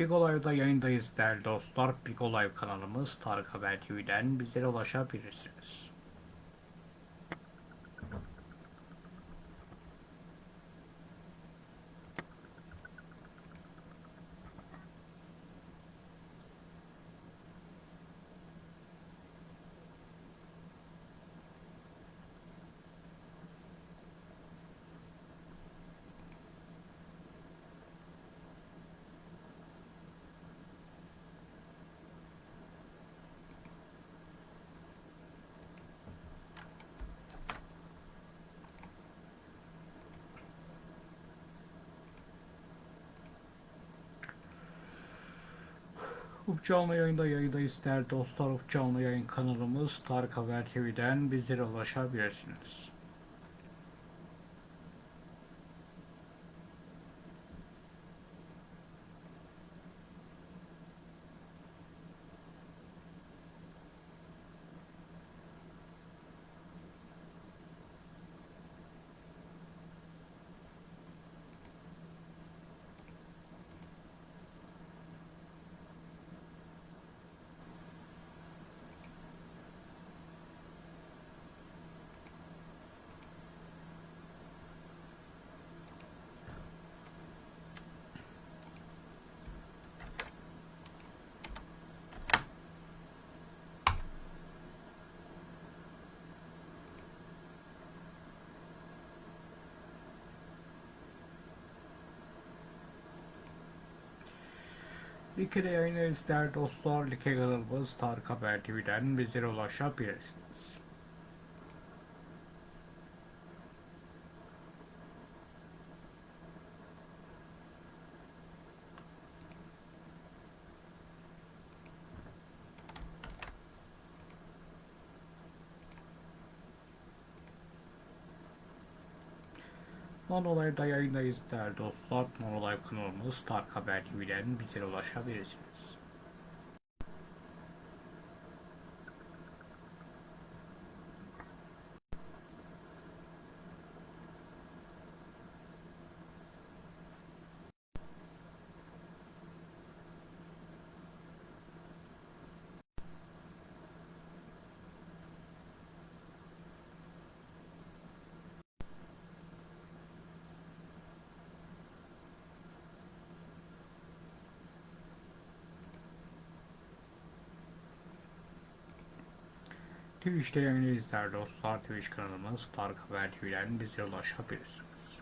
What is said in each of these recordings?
Big Olay'da yayındayız değerli dostlar. Big Olay kanalımız Tarık Haber TV'den bizlere ulaşabilirsiniz. Canlı yayında yayındayız değerli dostlar. Canlı yayın kanalımız Tarık Haber TV'den bizlere ulaşabilirsiniz. Bir kere yayındayız değerli dostlar. Like kanalımız Tarık Haber TV'den bizlere ulaşabilirsiniz. Nonolay'da yayındayız değerli dostlar. Nonolay kanalımız Tarık Haber TV'den bizlere ulaşabilirsiniz. Twitch'te yayındayız değerli dostlar. Twitch kanalımız Tarık Haber TV'den bizlere ulaşabilirsiniz.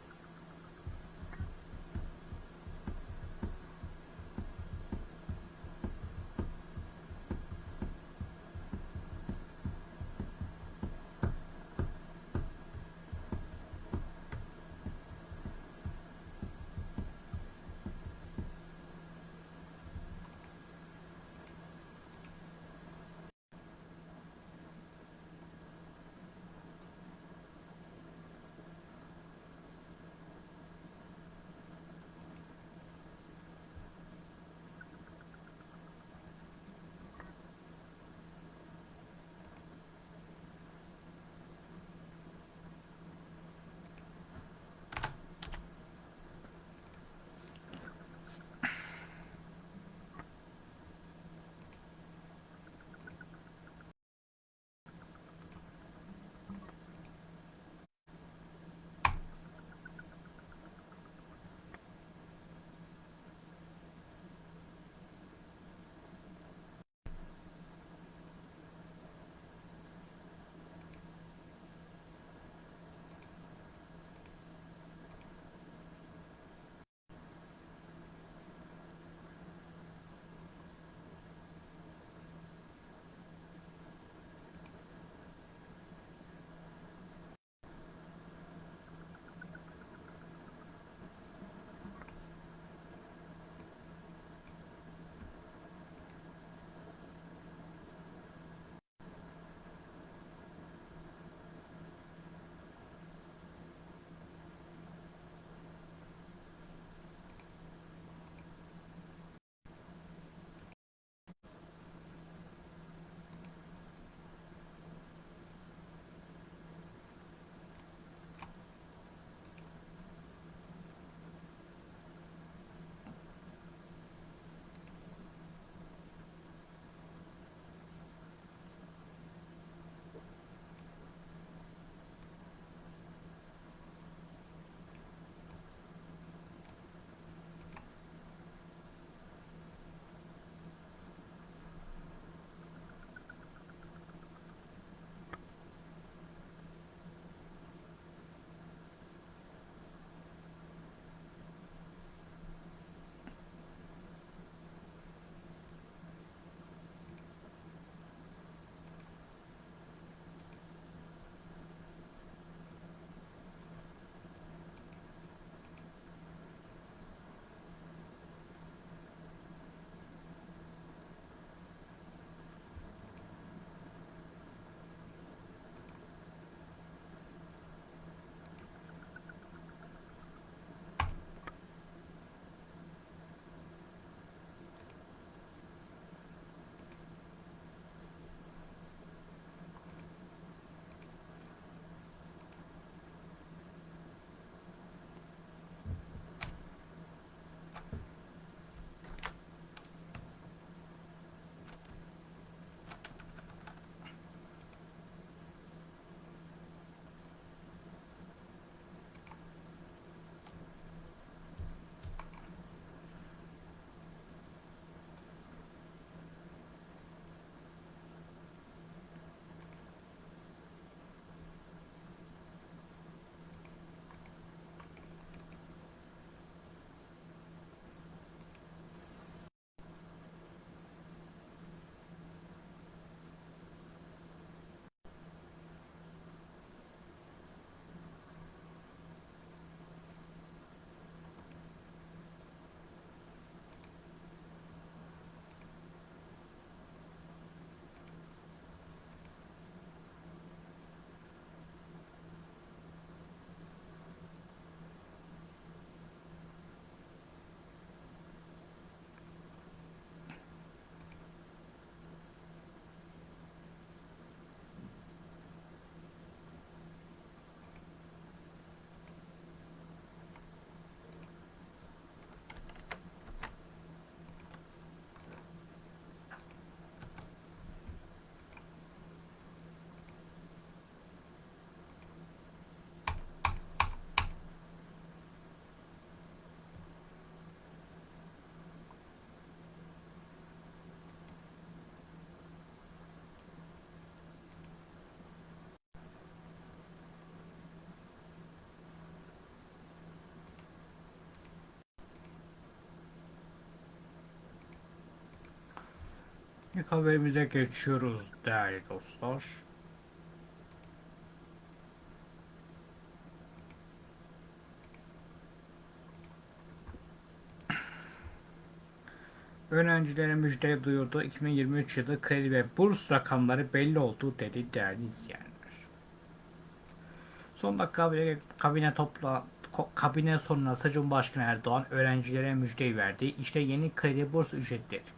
İlk haberimize geçiyoruz değerli dostlar. Öğrencilere müjde duyurdu. 2023 yılı kredi ve burs rakamları belli oldu dedi değerli izleyenler. Son dakika kabine topla kabine sonrası Cumhurbaşkanı Erdoğan öğrencilere müjdeyi verdi. İşte yeni kredi burs ücretleri.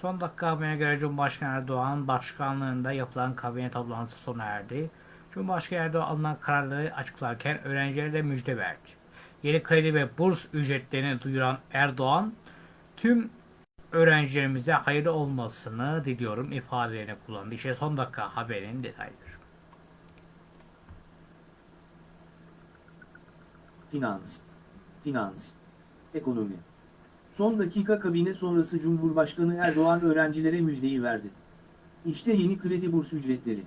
Son dakika haberine göre Cumhurbaşkanı Erdoğan başkanlığında yapılan kabine toplantısı sona erdi. Cumhurbaşkanı Erdoğan alınan kararları açıklarken öğrencilere de müjde verdi. Yeni kredi ve burs ücretlerini duyuran Erdoğan, tüm öğrencilerimize hayırlı olmasını diliyorum ifadelerini kullandı. İşte son dakika haberin detayları. Finans, finans, ekonomi. Son dakika kabine sonrası Cumhurbaşkanı Erdoğan öğrencilere müjdeyi verdi. İşte yeni kredi burs ücretleri.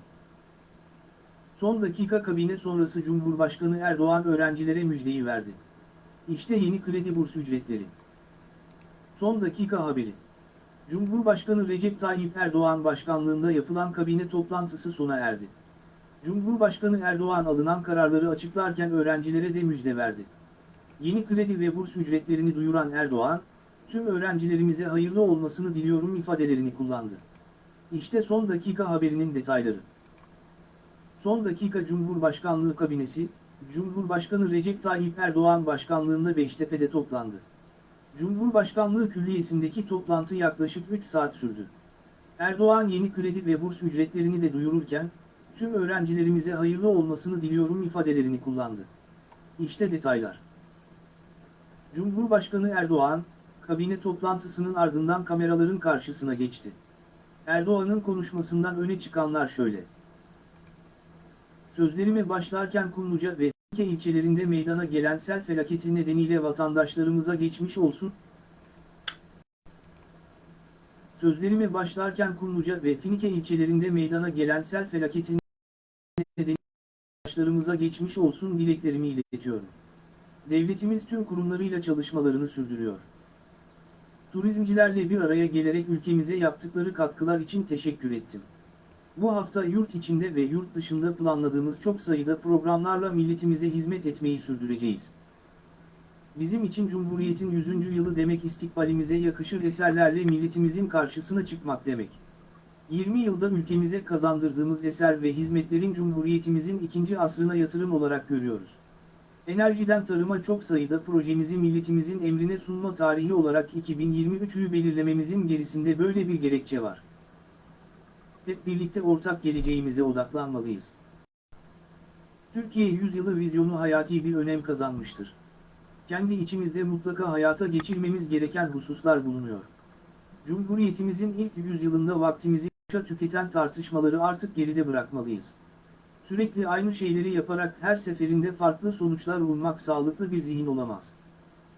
Son dakika kabine sonrası Cumhurbaşkanı Erdoğan öğrencilere müjdeyi verdi. İşte yeni kredi burs ücretleri. Son dakika haberi. Cumhurbaşkanı Recep Tayyip Erdoğan başkanlığında yapılan kabine toplantısı sona erdi. Cumhurbaşkanı Erdoğan alınan kararları açıklarken öğrencilere de müjde verdi. Yeni kredi ve burs ücretlerini duyuran Erdoğan, tüm öğrencilerimize hayırlı olmasını diliyorum ifadelerini kullandı. İşte son dakika haberinin detayları. Son dakika Cumhurbaşkanlığı kabinesi, Cumhurbaşkanı Recep Tayyip Erdoğan başkanlığında Beştepe'de toplandı. Cumhurbaşkanlığı Külliyesi'ndeki toplantı yaklaşık 3 saat sürdü. Erdoğan yeni kredi ve burs ücretlerini de duyururken, tüm öğrencilerimize hayırlı olmasını diliyorum ifadelerini kullandı. İşte detaylar. Cumhurbaşkanı Erdoğan, kabine toplantısının ardından kameraların karşısına geçti. Erdoğan'ın konuşmasından öne çıkanlar şöyle. Sözlerime başlarken Kumluca ve Finike ilçelerinde meydana gelen sel felaketi nedeniyle vatandaşlarımıza geçmiş olsun. Sözlerime başlarken Kumluca ve Finike ilçelerinde meydana gelen sel felaketi nedeniyle vatandaşlarımıza geçmiş olsun dileklerimi iletiyorum. Devletimiz tüm kurumlarıyla çalışmalarını sürdürüyor. Turizmcilerle bir araya gelerek ülkemize yaptıkları katkılar için teşekkür ettim. Bu hafta yurt içinde ve yurt dışında planladığımız çok sayıda programlarla milletimize hizmet etmeyi sürdüreceğiz. Bizim için Cumhuriyet'in 100. yılı demek istikbalimize yakışır eserlerle milletimizin karşısına çıkmak demek. 20 yılda ülkemize kazandırdığımız eser ve hizmetlerin Cumhuriyetimizin ikinci asrına yatırım olarak görüyoruz. Enerjiden tarıma çok sayıda projemizi milletimizin emrine sunma tarihi olarak 2023'ü belirlememizin gerisinde böyle bir gerekçe var. Hep birlikte ortak geleceğimize odaklanmalıyız. Türkiye yüzyılı vizyonu hayati bir önem kazanmıştır. Kendi içimizde mutlaka hayata geçirmemiz gereken hususlar bulunuyor. Cumhuriyetimizin ilk yüzyılında vaktimizi tüketen tartışmaları artık geride bırakmalıyız. Sürekli aynı şeyleri yaparak her seferinde farklı sonuçlar ummak sağlıklı bir zihin olamaz.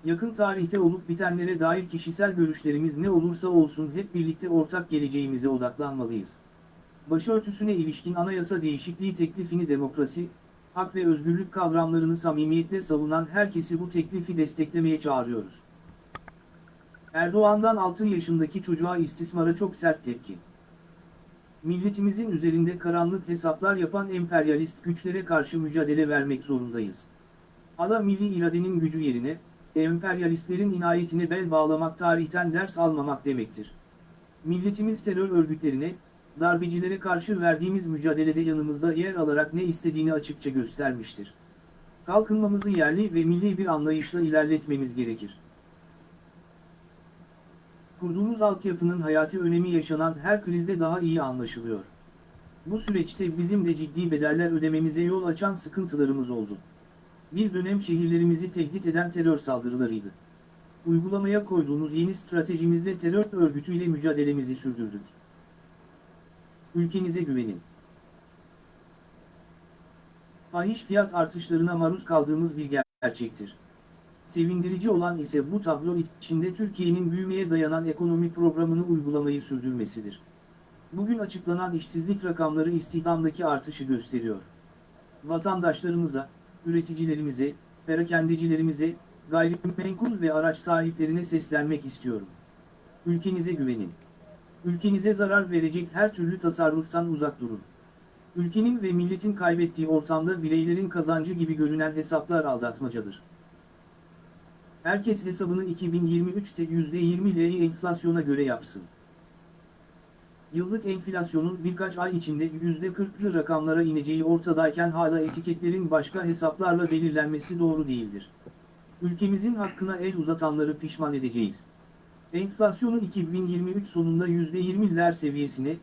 Yakın tarihte olup bitenlere dair kişisel görüşlerimiz ne olursa olsun hep birlikte ortak geleceğimize odaklanmalıyız. Başörtüsüne ilişkin anayasa değişikliği teklifini demokrasi, hak ve özgürlük kavramlarını samimiyetle savunan herkesi bu teklifi desteklemeye çağırıyoruz. Erdoğan'dan 6 yaşındaki çocuğa istismara çok sert tepki. Milletimizin üzerinde karanlık hesaplar yapan emperyalist güçlere karşı mücadele vermek zorundayız. Ala milli iradenin gücü yerine, emperyalistlerin inayetine bel bağlamak tarihten ders almamak demektir. Milletimiz terör örgütlerine, darbecilere karşı verdiğimiz mücadelede yanımızda yer alarak ne istediğini açıkça göstermiştir. Kalkınmamızı yerli ve milli bir anlayışla ilerletmemiz gerekir. Kurduğumuz altyapının hayati önemi yaşanan her krizde daha iyi anlaşılıyor. Bu süreçte bizim de ciddi bedeller ödememize yol açan sıkıntılarımız oldu. Bir dönem şehirlerimizi tehdit eden terör saldırılarıydı. Uygulamaya koyduğumuz yeni stratejimizle terör örgütüyle mücadelemizi sürdürdük. Ülkenize güvenin. Fahiş fiyat artışlarına maruz kaldığımız bir gerçektir. Sevindirici olan ise bu tablo içinde Türkiye'nin büyümeye dayanan ekonomi programını uygulamayı sürdürmesidir. Bugün açıklanan işsizlik rakamları istihdamdaki artışı gösteriyor. Vatandaşlarımıza, üreticilerimize, perakendecilerimize, gayrimenkul ve araç sahiplerine seslenmek istiyorum. Ülkenize güvenin. Ülkenize zarar verecek her türlü tasarruftan uzak durun. Ülkenin ve milletin kaybettiği ortamda bireylerin kazancı gibi görünen hesaplar aldatmacadır. Herkes hesabını 2023'te %20'leri enflasyona göre yapsın. Yıllık enflasyonun birkaç ay içinde %40'lı rakamlara ineceği ortadayken hala etiketlerin başka hesaplarla belirlenmesi doğru değildir. Ülkemizin hakkına el uzatanları pişman edeceğiz. Enflasyonu 2023 sonunda %20'ler seviyesine,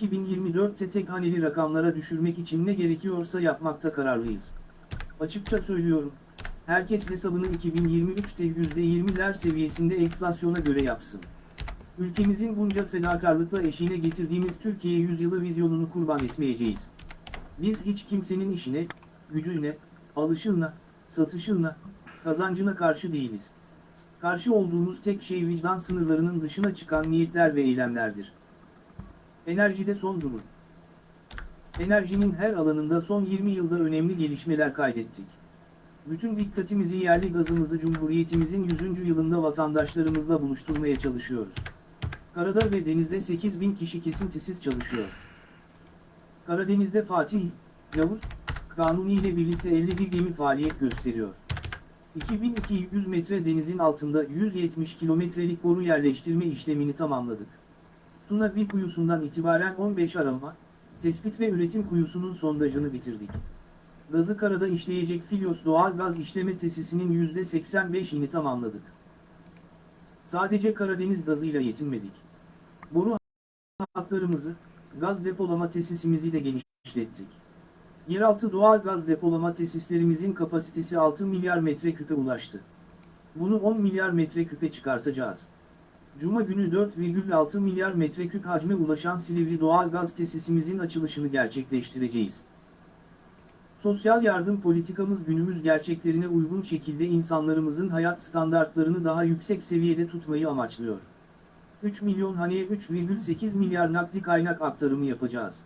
2024'te tek haneli rakamlara düşürmek için ne gerekiyorsa yapmakta kararlıyız. Açıkça söylüyorum, herkes hesabını 2023'te %20'ler seviyesinde enflasyona göre yapsın. Ülkemizin bunca fedakarlıkla eşiğine getirdiğimiz Türkiye yüzyılı vizyonunu kurban etmeyeceğiz. Biz hiç kimsenin işine, gücüne, alışına, satışına, kazancına karşı değiliz. Karşı olduğumuz tek şey vicdan sınırlarının dışına çıkan niyetler ve eylemlerdir. Enerjide son durum. Enerjinin her alanında son 20 yılda önemli gelişmeler kaydettik. Bütün dikkatimizi yerli gazımızı Cumhuriyetimizin 100. yılında vatandaşlarımızla buluşturmaya çalışıyoruz. Karada ve denizde 8 bin kişi kesintisiz çalışıyor. Karadeniz'de Fatih, Yavuz, Kanuni ile birlikte 51 gemi faaliyet gösteriyor. 2200 metre denizin altında 170 kilometrelik boru yerleştirme işlemini tamamladık. Tuna bir kuyusundan itibaren 15 arama, tespit ve üretim kuyusunun sondajını bitirdik. Gazı karada işleyecek Filyos doğal gaz işleme tesisinin %85'ini tamamladık. Sadece Karadeniz gazıyla yetinmedik. Boru hatlarımızı, gaz depolama tesisimizi de genişlettik. Yeraltı doğal gaz depolama tesislerimizin kapasitesi 6 milyar metreküpe ulaştı. Bunu 10 milyar metreküpe çıkartacağız. Cuma günü 4,6 milyar metreküp hacme ulaşan Silivri doğal gaz tesisimizin açılışını gerçekleştireceğiz. Sosyal yardım politikamız günümüz gerçeklerine uygun şekilde insanlarımızın hayat standartlarını daha yüksek seviyede tutmayı amaçlıyor. 3 milyon haneye 3,8 milyar nakdi kaynak aktarımı yapacağız.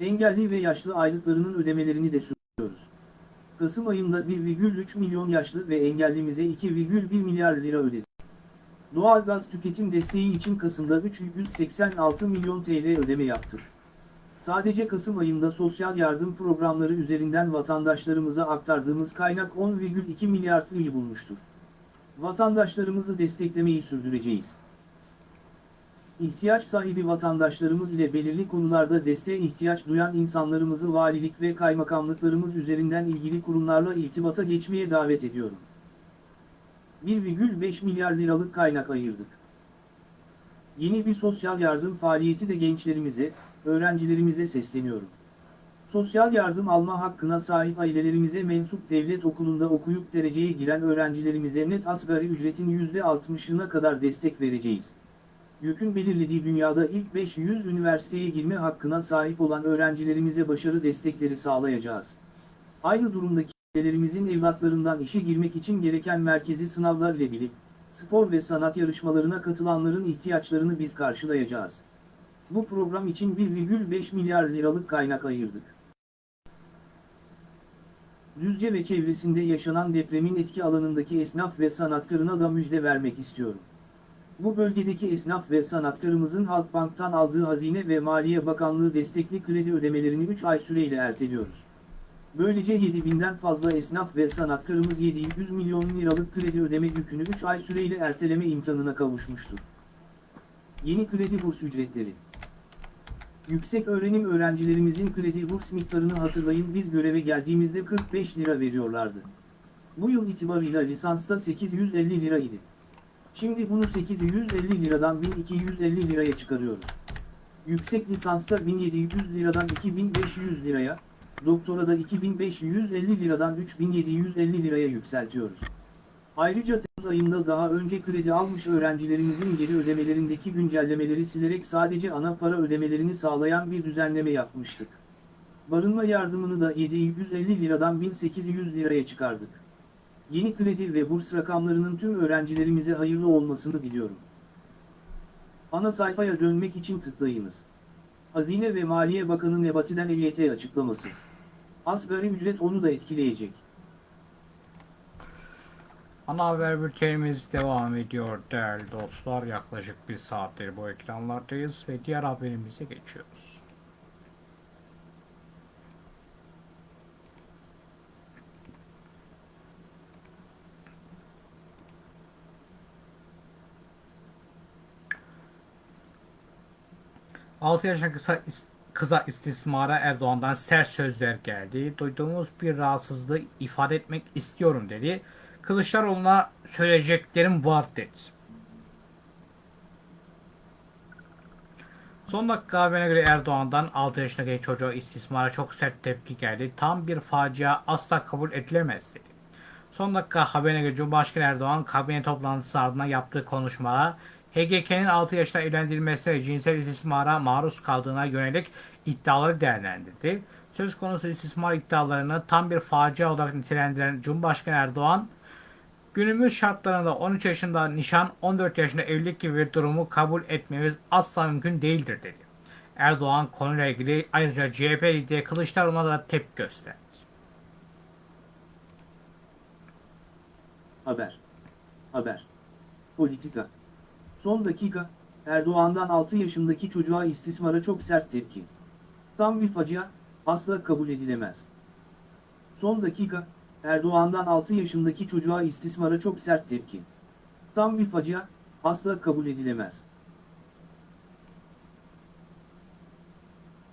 Engelli ve yaşlı aylıklarının ödemelerini de sürdürüyoruz. Kasım ayında 1,3 milyon yaşlı ve engellimize 2,1 milyar lira ödedik. Doğalgaz tüketim desteği için Kasım'da 386 milyon TL ödeme yaptık. Sadece Kasım ayında sosyal yardım programları üzerinden vatandaşlarımıza aktardığımız kaynak 10,2 milyar TL'yi bulmuştur. Vatandaşlarımızı desteklemeyi sürdüreceğiz. İhtiyaç sahibi vatandaşlarımız ile belirli konularda desteğe ihtiyaç duyan insanlarımızı valilik ve kaymakamlıklarımız üzerinden ilgili kurumlarla irtibata geçmeye davet ediyorum. 1,5 milyar liralık kaynak ayırdık. Yeni bir sosyal yardım faaliyeti de gençlerimize, öğrencilerimize sesleniyorum. Sosyal yardım alma hakkına sahip ailelerimize mensup devlet okulunda okuyup dereceye giren öğrencilerimize net asgari ücretin %60'ına kadar destek vereceğiz. YÖK'ün belirlediği dünyada ilk 500 üniversiteye girme hakkına sahip olan öğrencilerimize başarı destekleri sağlayacağız. Aynı durumdaki ailelerimizin evlatlarından işe girmek için gereken merkezi sınavlar ile bilip, spor ve sanat yarışmalarına katılanların ihtiyaçlarını biz karşılayacağız. Bu program için 1,5 milyar liralık kaynak ayırdık. Düzce ve çevresinde yaşanan depremin etki alanındaki esnaf ve sanatkarına da müjde vermek istiyorum. Bu bölgedeki esnaf ve sanatkarımızın Halkbank'tan aldığı Hazine ve Maliye Bakanlığı destekli kredi ödemelerini 3 ay süreyle erteliyoruz. Böylece 7000'den fazla esnaf ve sanatkarımız 700 milyon liralık kredi ödeme yükünü 3 ay süreyle erteleme imkanına kavuşmuştur. Yeni kredi burs ücretleri Yüksek öğrenim öğrencilerimizin kredi burs miktarını hatırlayın biz göreve geldiğimizde 45 lira veriyorlardı. Bu yıl itibarıyla lisansta 850 lira idi. Şimdi bunu 850 liradan 1250 liraya çıkarıyoruz. Yüksek lisansta 1700 liradan 2500 liraya, doktorada 2550 liradan 3750 liraya yükseltiyoruz. Ayrıca Temmuz ayında daha önce kredi almış öğrencilerimizin geri ödemelerindeki güncellemeleri silerek sadece ana para ödemelerini sağlayan bir düzenleme yapmıştık. Barınma yardımını da 750 liradan 1800 liraya çıkardık. Yeni kredi ve burs rakamlarının tüm öğrencilerimize hayırlı olmasını diliyorum. Ana sayfaya dönmek için tıklayınız. Hazine ve Maliye Bakanı Nebati'den EYT açıklaması. Asgari ücret onu da etkileyecek. Ana haber bültenimiz devam ediyor değerli dostlar. Yaklaşık bir saattir bu ekranlardayız ve diğer haberimize geçiyoruz. Altı yaşındaki kısa kıza istismara Erdoğan'dan sert sözler geldi. Duyduğumuz bir rahatsızlığı ifade etmek istiyorum dedi. Kılıçdaroğlu'na söyleyeceklerim var dedi. Son dakika haberine göre Erdoğan'dan 6 yaşındaki çocuğa istismara çok sert tepki geldi. Tam bir facia asla kabul edilemez dedi. Son dakika haberine göre Cumhurbaşkanı Erdoğan kabine toplantısı ardından yaptığı konuşmada HGK'nin 6 yaşında evlendirilmesi ve cinsel istismara maruz kaldığına yönelik iddiaları değerlendirdi. Söz konusu istismar iddialarını tam bir facia olarak nitelendiren Cumhurbaşkanı Erdoğan, günümüz şartlarında 13 yaşında nişan, 14 yaşında evlilik gibi bir durumu kabul etmemiz asla mümkün değildir dedi. Erdoğan konuyla ilgili ayrıca CHP lideri Kılıçdaroğlu'na da tepki gösterdi. Haber. Haber. Politika. Son dakika, Erdoğan'dan 6 yaşındaki çocuğa istismara çok sert tepki. Tam bir facia, asla kabul edilemez. Son dakika, Erdoğan'dan 6 yaşındaki çocuğa istismara çok sert tepki. Tam bir facia, asla kabul edilemez.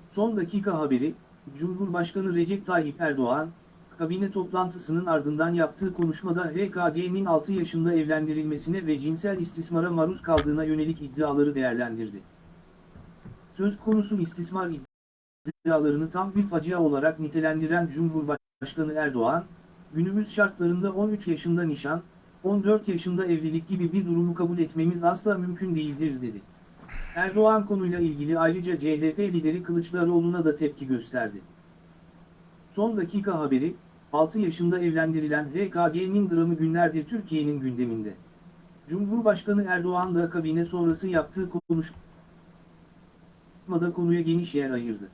Son dakika haberi, Cumhurbaşkanı Recep Tayyip Erdoğan, kabine toplantısının ardından yaptığı konuşmada HKG'nin 6 yaşında evlendirilmesine ve cinsel istismara maruz kaldığına yönelik iddiaları değerlendirdi. Söz konusu istismar iddialarını tam bir facia olarak nitelendiren Cumhurbaşkanı Erdoğan, günümüz şartlarında 13 yaşında nişan, 14 yaşında evlilik gibi bir durumu kabul etmemiz asla mümkün değildir dedi. Erdoğan konuyla ilgili ayrıca CHP lideri Kılıçdaroğlu'na da tepki gösterdi. Son dakika haberi, 6 yaşında evlendirilen HKG'nin dramı günlerdir Türkiye'nin gündeminde. Cumhurbaşkanı Erdoğan da kabine sonrası yaptığı konuşmada konuya geniş yer ayırdı.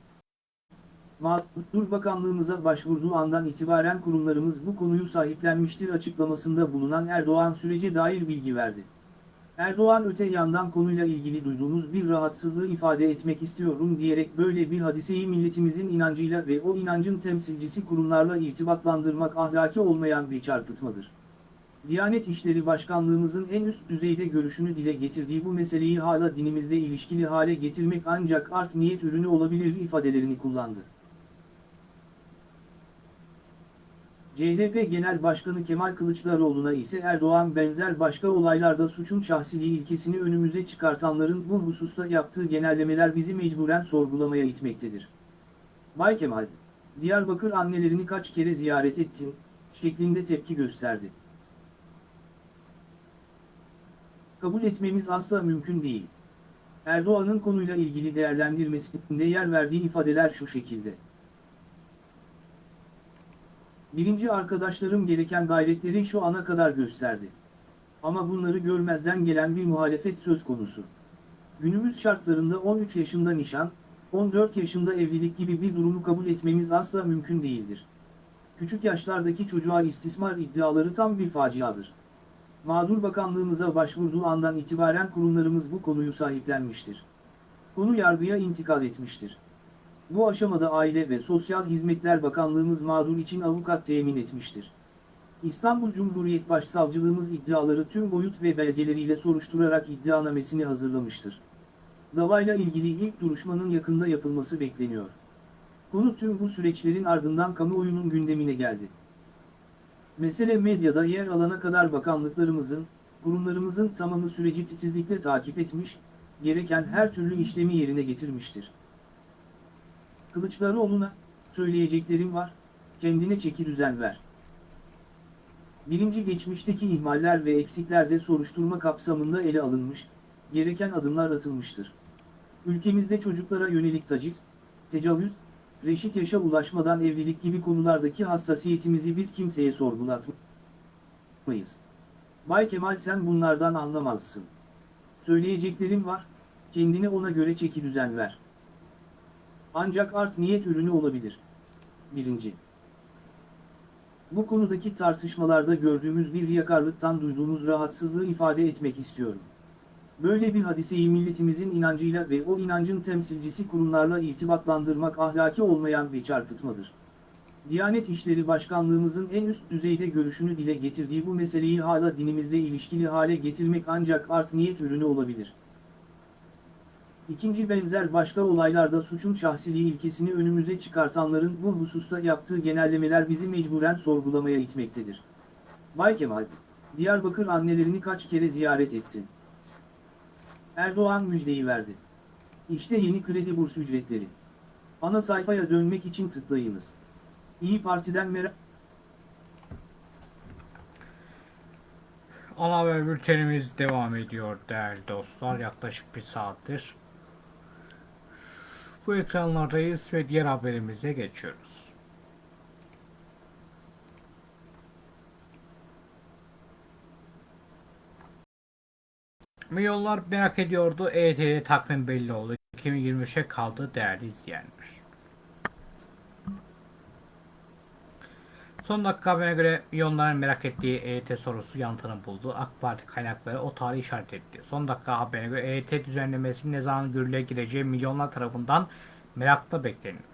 Mağdur Bakanlığımıza başvurduğu andan itibaren kurumlarımız bu konuyu sahiplenmiştir açıklamasında bulunan Erdoğan sürece dair bilgi verdi. Erdoğan öte yandan konuyla ilgili duyduğumuz bir rahatsızlığı ifade etmek istiyorum diyerek böyle bir hadiseyi milletimizin inancıyla ve o inancın temsilcisi kurumlarla irtibatlandırmak ahlaki olmayan bir çarpıtmadır. Diyanet İşleri Başkanlığımızın en üst düzeyde görüşünü dile getirdiği bu meseleyi hala dinimizle ilişkili hale getirmek ancak art niyet ürünü olabilir ifadelerini kullandı. CHP Genel Başkanı Kemal Kılıçdaroğlu'na ise Erdoğan benzer başka olaylarda suçun şahsiliği ilkesini önümüze çıkartanların bu hususta yaptığı genellemeler bizi mecburen sorgulamaya itmektedir. Bay Kemal, Diyarbakır annelerini kaç kere ziyaret ettin, şeklinde tepki gösterdi. Kabul etmemiz asla mümkün değil. Erdoğan'ın konuyla ilgili değerlendirmesinde yer verdiği ifadeler şu şekilde. Birinci arkadaşlarım gereken gayretleri şu ana kadar gösterdi. Ama bunları görmezden gelen bir muhalefet söz konusu. Günümüz şartlarında 13 yaşında nişan, 14 yaşında evlilik gibi bir durumu kabul etmemiz asla mümkün değildir. Küçük yaşlardaki çocuğa istismar iddiaları tam bir faciadır. Mağdur Bakanlığımıza başvurduğu andan itibaren kurumlarımız bu konuyu sahiplenmiştir. Konu yargıya intikal etmiştir. Bu aşamada Aile ve Sosyal Hizmetler Bakanlığımız mağdur için avukat temin etmiştir. İstanbul Cumhuriyet Başsavcılığımız iddiaları tüm boyut ve belgeleriyle soruşturarak iddianamesini hazırlamıştır. Davayla ilgili ilk duruşmanın yakında yapılması bekleniyor. Konu tüm bu süreçlerin ardından kamuoyunun gündemine geldi. Mesele medyada yer alana kadar bakanlıklarımızın, kurumlarımızın tamamı süreci titizlikle takip etmiş, gereken her türlü işlemi yerine getirmiştir. Kılıçdaroğlu'na, söyleyeceklerim var, kendine çeki düzen ver. Birinci geçmişteki ihmaller ve eksiklerde soruşturma kapsamında ele alınmış, gereken adımlar atılmıştır. Ülkemizde çocuklara yönelik taciz, tecavüz, reşit yaşa ulaşmadan evlilik gibi konulardaki hassasiyetimizi biz kimseye sorgulatmayız. Bay Kemal sen bunlardan anlamazsın. Söyleyeceklerim var, kendine ona göre çeki düzen ver. Ancak art niyet ürünü olabilir. 1. Bu konudaki tartışmalarda gördüğümüz bir riyakarlıktan duyduğumuz rahatsızlığı ifade etmek istiyorum. Böyle bir hadiseyi milletimizin inancıyla ve o inancın temsilcisi kurumlarla irtibatlandırmak ahlaki olmayan bir çarpıtmadır. Diyanet İşleri Başkanlığımızın en üst düzeyde görüşünü dile getirdiği bu meseleyi hala dinimizle ilişkili hale getirmek ancak art niyet ürünü olabilir. İkinci benzer başka olaylarda suçun şahsiliği ilkesini önümüze çıkartanların bu hususta yaptığı genellemeler bizi mecburen sorgulamaya itmektedir. Bay Kemal, Diyarbakır annelerini kaç kere ziyaret ettin? Erdoğan müjdeyi verdi. İşte yeni kredi burs ücretleri. Ana sayfaya dönmek için tıklayınız. İyi Parti'den merak... Ana haber bültenimiz devam ediyor değerli dostlar. Yaklaşık bir saattir. Bu ekranlardayız ve diğer haberimize geçiyoruz. Milyonlar merak ediyordu. EYT'de takvim belli oldu. 2023'e kaldı değerli izleyenler. Son dakika haberine göre milyonların merak ettiği EYT sorusu yanıtını buldu. AK Parti kaynakları o tarihi işaret etti. Son dakika haberine göre EYT düzenlemesinin ne zaman yürürlüğe gireceği milyonlar tarafından merakla bekleniyor.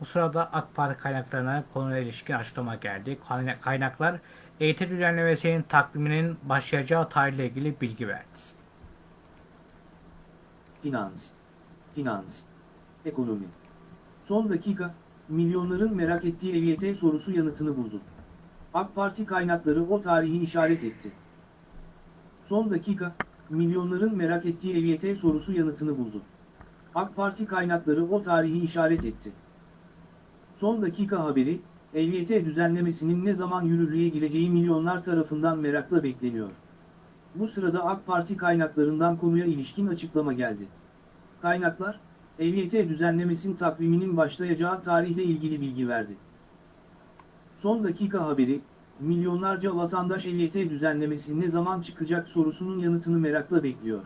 Bu sırada AK Parti kaynaklarına konuyla ilişkin açıklama geldi. Kayna- Kaynaklar EYT düzenlemesinin takviminin başlayacağı tarihle ilgili bilgi verdi. Finans. Finans. Ekonomi. Son dakika, milyonların merak ettiği EYT sorusu yanıtını buldu. AK Parti kaynakları o tarihi işaret etti. Son dakika, milyonların merak ettiği EYT sorusu yanıtını buldu. AK Parti kaynakları o tarihi işaret etti. Son dakika haberi, EYT düzenlemesinin ne zaman yürürlüğe gireceği milyonlar tarafından merakla bekleniyor. Bu sırada AK Parti kaynaklarından konuya ilişkin açıklama geldi. Kaynaklar, EYT düzenlemesinin takviminin başlayacağı tarihle ilgili bilgi verdi. Son dakika haberi, milyonlarca vatandaş EYT düzenlemesi ne zaman çıkacak sorusunun yanıtını merakla bekliyor.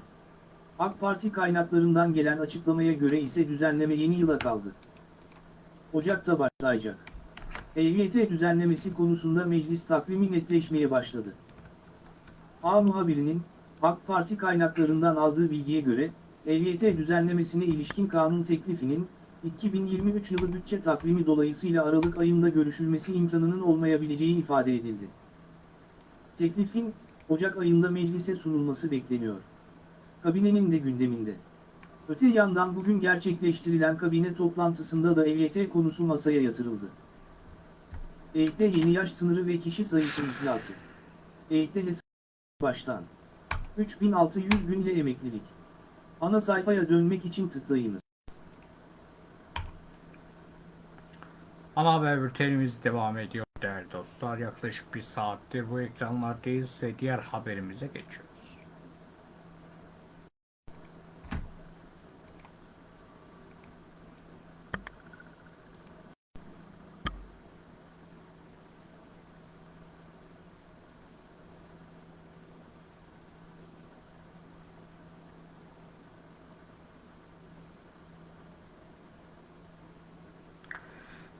AK Parti kaynaklarından gelen açıklamaya göre ise düzenleme yeni yıla kaldı. Ocak'ta başlayacak. EYT düzenlemesi konusunda meclis takvimi netleşmeye başladı. A muhabirinin, AK Parti kaynaklarından aldığı bilgiye göre, EYT düzenlemesine ilişkin kanun teklifinin, 2023 yılı bütçe takvimi dolayısıyla Aralık ayında görüşülmesi imkanının olmayabileceği ifade edildi. Teklifin, Ocak ayında meclise sunulması bekleniyor. Kabinenin de gündeminde. Öte yandan bugün gerçekleştirilen kabine toplantısında da EYT konusu masaya yatırıldı. EYT'de yeni yaş sınırı ve kişi sayısı iflası. EYT'de baştan. 3600 gün ile emeklilik. Ana sayfaya dönmek için tıklayınız. Ana haber bültenimiz devam ediyor değerli dostlar. Yaklaşık bir saattir bu ekranlardayız ve diğer haberimize geçiyoruz.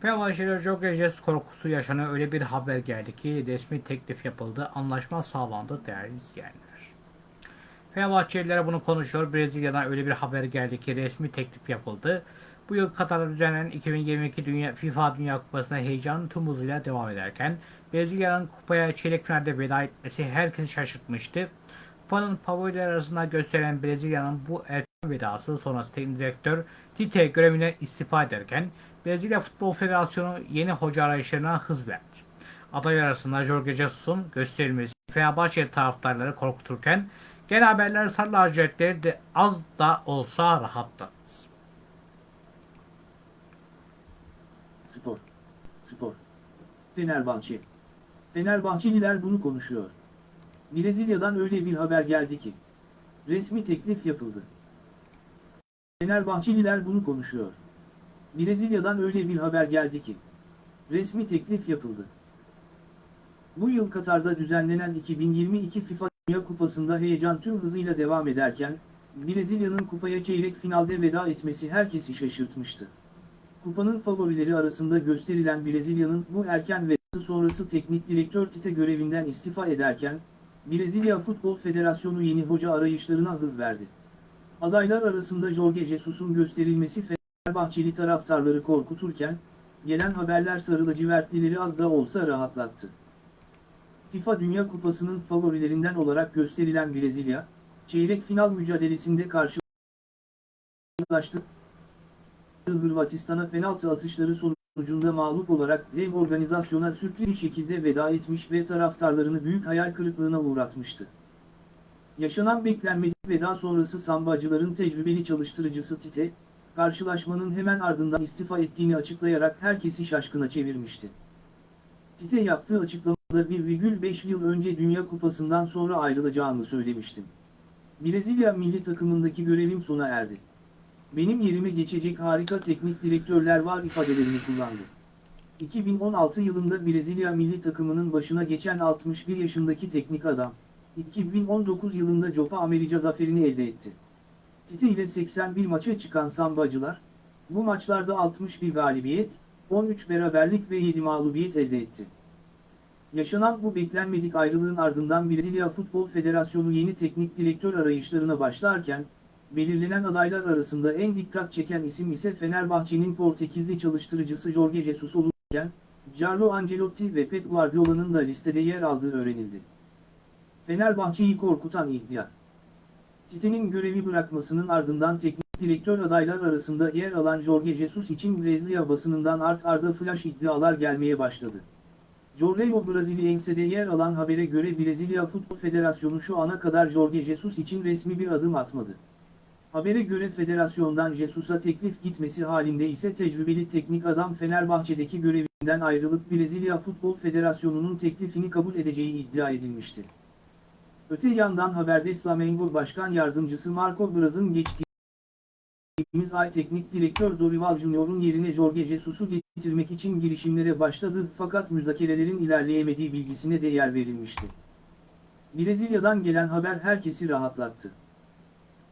Fenerbahçe'de Jokejes korkusu yaşanan öyle bir haber geldi ki resmi teklif yapıldı, anlaşma sağlandı değerli izleyenler. Fenerbahçelilere bunu konuşuyor. Brezilya'dan öyle bir haber geldi ki resmi teklif yapıldı. Bu yıl Katar'da düzenlenen 2022 Dünya, FIFA Dünya Kupası'na heyecanın tüm hızıyla devam ederken Brezilya'nın kupaya çeyrek finalde veda etmesi herkesi şaşırtmıştı. Kupanın favoriler arasında gösteren Brezilya'nın bu erken vedası sonrası teknik direktör Tite görevinden istifa ederken Brezilya Futbol Federasyonu yeni hoca arayışlarına hız verdi. Aday arasında Jorge Jesus'un gösterilmesi Fenerbahçe taraftarları korkuturken genel haberler sarı lacivertleri de az da olsa rahatlattı. Spor. Spor. Fenerbahçe. Fenerbahçeliler bunu konuşuyor. Brezilya'dan öyle bir haber geldi ki. Resmi teklif yapıldı. Fenerbahçeliler bunu konuşuyor. Brezilya'dan öyle bir haber geldi ki. Resmi teklif yapıldı. Bu yıl Katar'da düzenlenen 2022 FIFA Dünya Kupası'nda heyecan tüm hızıyla devam ederken, Brezilya'nın kupaya çeyrek finalde veda etmesi herkesi şaşırtmıştı. Kupanın favorileri arasında gösterilen Brezilya'nın bu erken vedası sonrası teknik direktör Tite görevinden istifa ederken, Brezilya Futbol Federasyonu yeni hoca arayışlarına hız verdi. Adaylar arasında Jorge Jesus'un gösterilmesi Fenerbahçeli taraftarları korkuturken, gelen haberler sarı lacivertlileri az da olsa rahatlattı. FIFA Dünya Kupası'nın favorilerinden olarak gösterilen Brezilya, çeyrek final mücadelesinde karşılaştı. Hırvatistan'a penaltı atışları sonucunda mağlup olarak dev organizasyona sürpriz bir şekilde veda etmiş ve taraftarlarını büyük hayal kırıklığına uğratmıştı. Yaşanan beklenmedik veda sonrası sambacıların tecrübeli çalıştırıcısı Tite, karşılaşmanın hemen ardından istifa ettiğini açıklayarak herkesi şaşkına çevirmişti. Tite yaptığı açıklamada 1,5 yıl önce Dünya Kupası'ndan sonra ayrılacağımı söylemiştim. Brezilya milli takımındaki görevim sona erdi. Benim yerime geçecek harika teknik direktörler var ifadelerini kullandı. 2016 yılında Brezilya milli takımının başına geçen 61 yaşındaki teknik adam, 2019 yılında Copa America zaferini elde etti. Tite ile 81 maça çıkan Sambacılar, bu maçlarda 61 galibiyet, 13 beraberlik ve 7 mağlubiyet elde etti. Yaşanan bu beklenmedik ayrılığın ardından Brezilya Futbol Federasyonu yeni teknik direktör arayışlarına başlarken, belirlenen adaylar arasında en dikkat çeken isim ise Fenerbahçe'nin Portekizli çalıştırıcısı Jorge Jesus olurken, Carlo Ancelotti ve Pep Guardiola'nın da listede yer aldığı öğrenildi. Fenerbahçe'yi korkutan iddia. Tite'nin görevi bırakmasının ardından teknik direktör adaylar arasında yer alan Jorge Jesus için Brezilya basınından art arda flash iddialar gelmeye başladı. Jornal Brasiliense'de yer alan habere göre Brezilya Futbol Federasyonu şu ana kadar Jorge Jesus için resmi bir adım atmadı. Habere göre federasyondan Jesus'a teklif gitmesi halinde ise tecrübeli teknik adam Fenerbahçe'deki görevinden ayrılıp Brezilya Futbol Federasyonu'nun teklifini kabul edeceği iddia edilmişti. Öte yandan haberde Flamengo Başkan Yardımcısı Marco Braz'ın geçtiğimiz ay teknik direktör Dorival Junior'un yerine Jorge Jesus'u getirmek için girişimlere başladı fakat müzakerelerin ilerleyemediği bilgisine de yer verilmişti. Brezilya'dan gelen haber herkesi rahatlattı.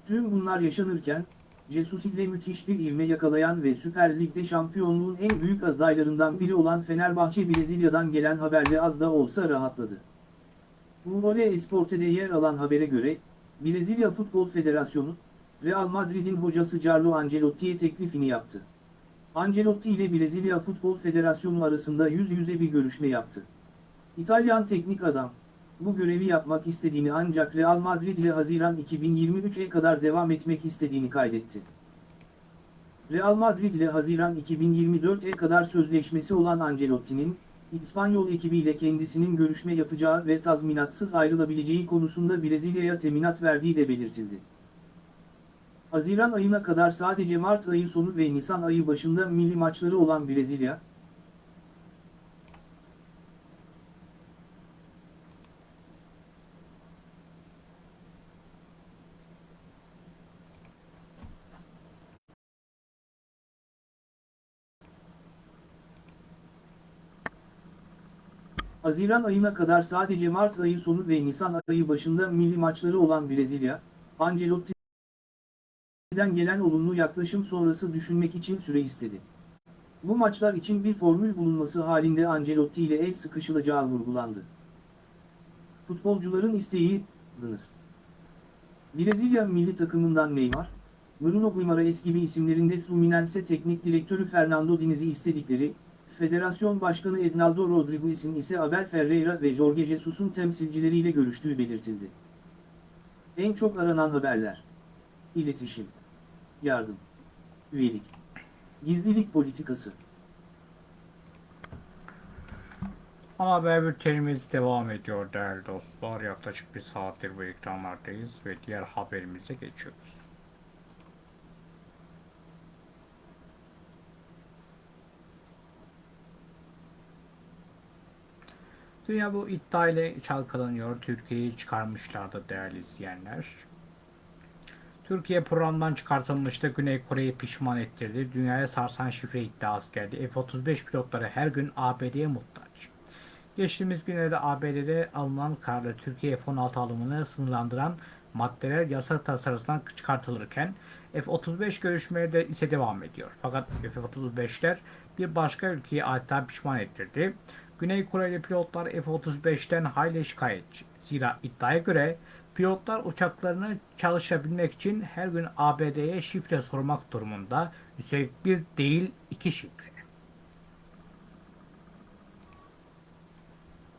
Tüm bunlar yaşanırken, Jesus ile müthiş bir ivme yakalayan ve Süper Lig'de şampiyonluğun en büyük adaylarından biri olan Fenerbahçe Brezilya'dan gelen haberle az da olsa rahatladı. Uvole Esporte'de yer alan habere göre, Brezilya Futbol Federasyonu, Real Madrid'in hocası Carlo Ancelotti'ye teklifini yaptı. Ancelotti ile Brezilya Futbol Federasyonu arasında yüz yüze bir görüşme yaptı. İtalyan teknik adam, bu görevi yapmak istediğini ancak Real Madrid ile Haziran 2023'e kadar devam etmek istediğini kaydetti. Real Madrid ile Haziran 2024'e kadar sözleşmesi olan Ancelotti'nin, İspanyol ekibiyle kendisinin görüşme yapacağı ve tazminatsız ayrılabileceği konusunda Brezilya'ya teminat verdiği de belirtildi. Haziran ayına kadar sadece Mart ayı sonu ve Nisan ayı başında milli maçları olan Brezilya, Haziran ayına kadar sadece Mart ayı sonu ve Nisan ayı başında milli maçları olan Brezilya, Ancelotti'den gelen olumlu yaklaşım sonrası düşünmek için süre istedi. Bu maçlar için bir formül bulunması halinde Ancelotti ile el sıkışılacağı vurgulandı. Futbolcuların isteği, dınız. Brezilya milli takımından Neymar, Bruno Guimaraes gibi isimlerinde Fluminense teknik direktörü Fernando Diniz'i istedikleri, Federasyon Başkanı Ednaldo Rodriguez'in ise Abel Ferreira ve Jorge Jesus'un temsilcileriyle görüştüğü belirtildi. En çok aranan haberler. İletişim. Yardım. Üyelik. Gizlilik politikası. Ama haber bültenimiz devam ediyor değerli dostlar. Yaklaşık bir saattir bu ekranlardayız ve diğer haberimize geçiyoruz. Dünya bu iddia ile çalkalanıyor. Türkiye'yi çıkarmışlardı değerli izleyenler. Türkiye programdan çıkartılmıştı. Güney Kore'yi pişman ettirdi. Dünyaya sarsan şifre iddiası geldi. F-35 pilotları her gün ABD'ye muhtaç. Geçtiğimiz günlerde ABD'de alınan kararla Türkiye F-16 alımını sınırlandıran maddeler yasa tasarısından çıkartılırken F-35 görüşmeleri de ise devam ediyor. Fakat F-35'ler bir başka ülkeyi adeta pişman ettirdi. Güney Koreli pilotlar F-35'ten hayli şikayetçi. Zira iddiaya göre pilotlar uçaklarını çalışabilmek için her gün ABD'ye şifre sormak durumunda. Üstelik bir değil iki şifre.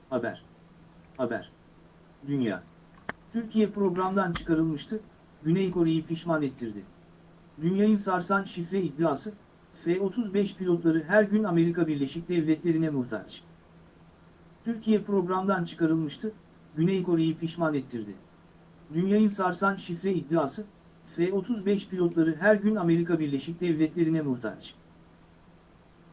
Haber. Haber. Dünya. Türkiye programdan çıkarılmıştı, Güney Kore'yi pişman ettirdi. Dünyayı sarsan şifre iddiası, F-35 pilotları her gün Amerika Birleşik Devletleri'ne muhtaç. Türkiye programdan çıkarılmıştı, Güney Kore'yi pişman ettirdi. Dünyayı sarsan şifre iddiası, F-35 pilotları her gün Amerika Birleşik Devletleri'ne muhtaç.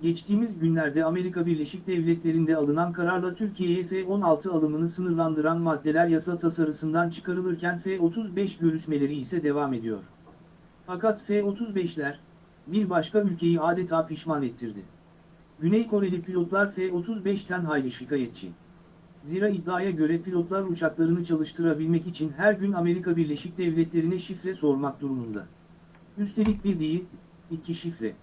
Geçtiğimiz günlerde Amerika Birleşik Devletleri'nde alınan kararla Türkiye'ye F-16 alımını sınırlandıran maddeler yasa tasarısından çıkarılırken F-35 görüşmeleri ise devam ediyor. Fakat F-35'ler, bir başka ülkeyi adeta pişman ettirdi. Güney Koreli pilotlar F-35'ten hayli şikayetçi. Zira iddiaya göre pilotlar uçaklarını çalıştırabilmek için her gün Amerika Birleşik Devletleri'ne şifre sormak durumunda. Üstelik bir değil, iki şifre.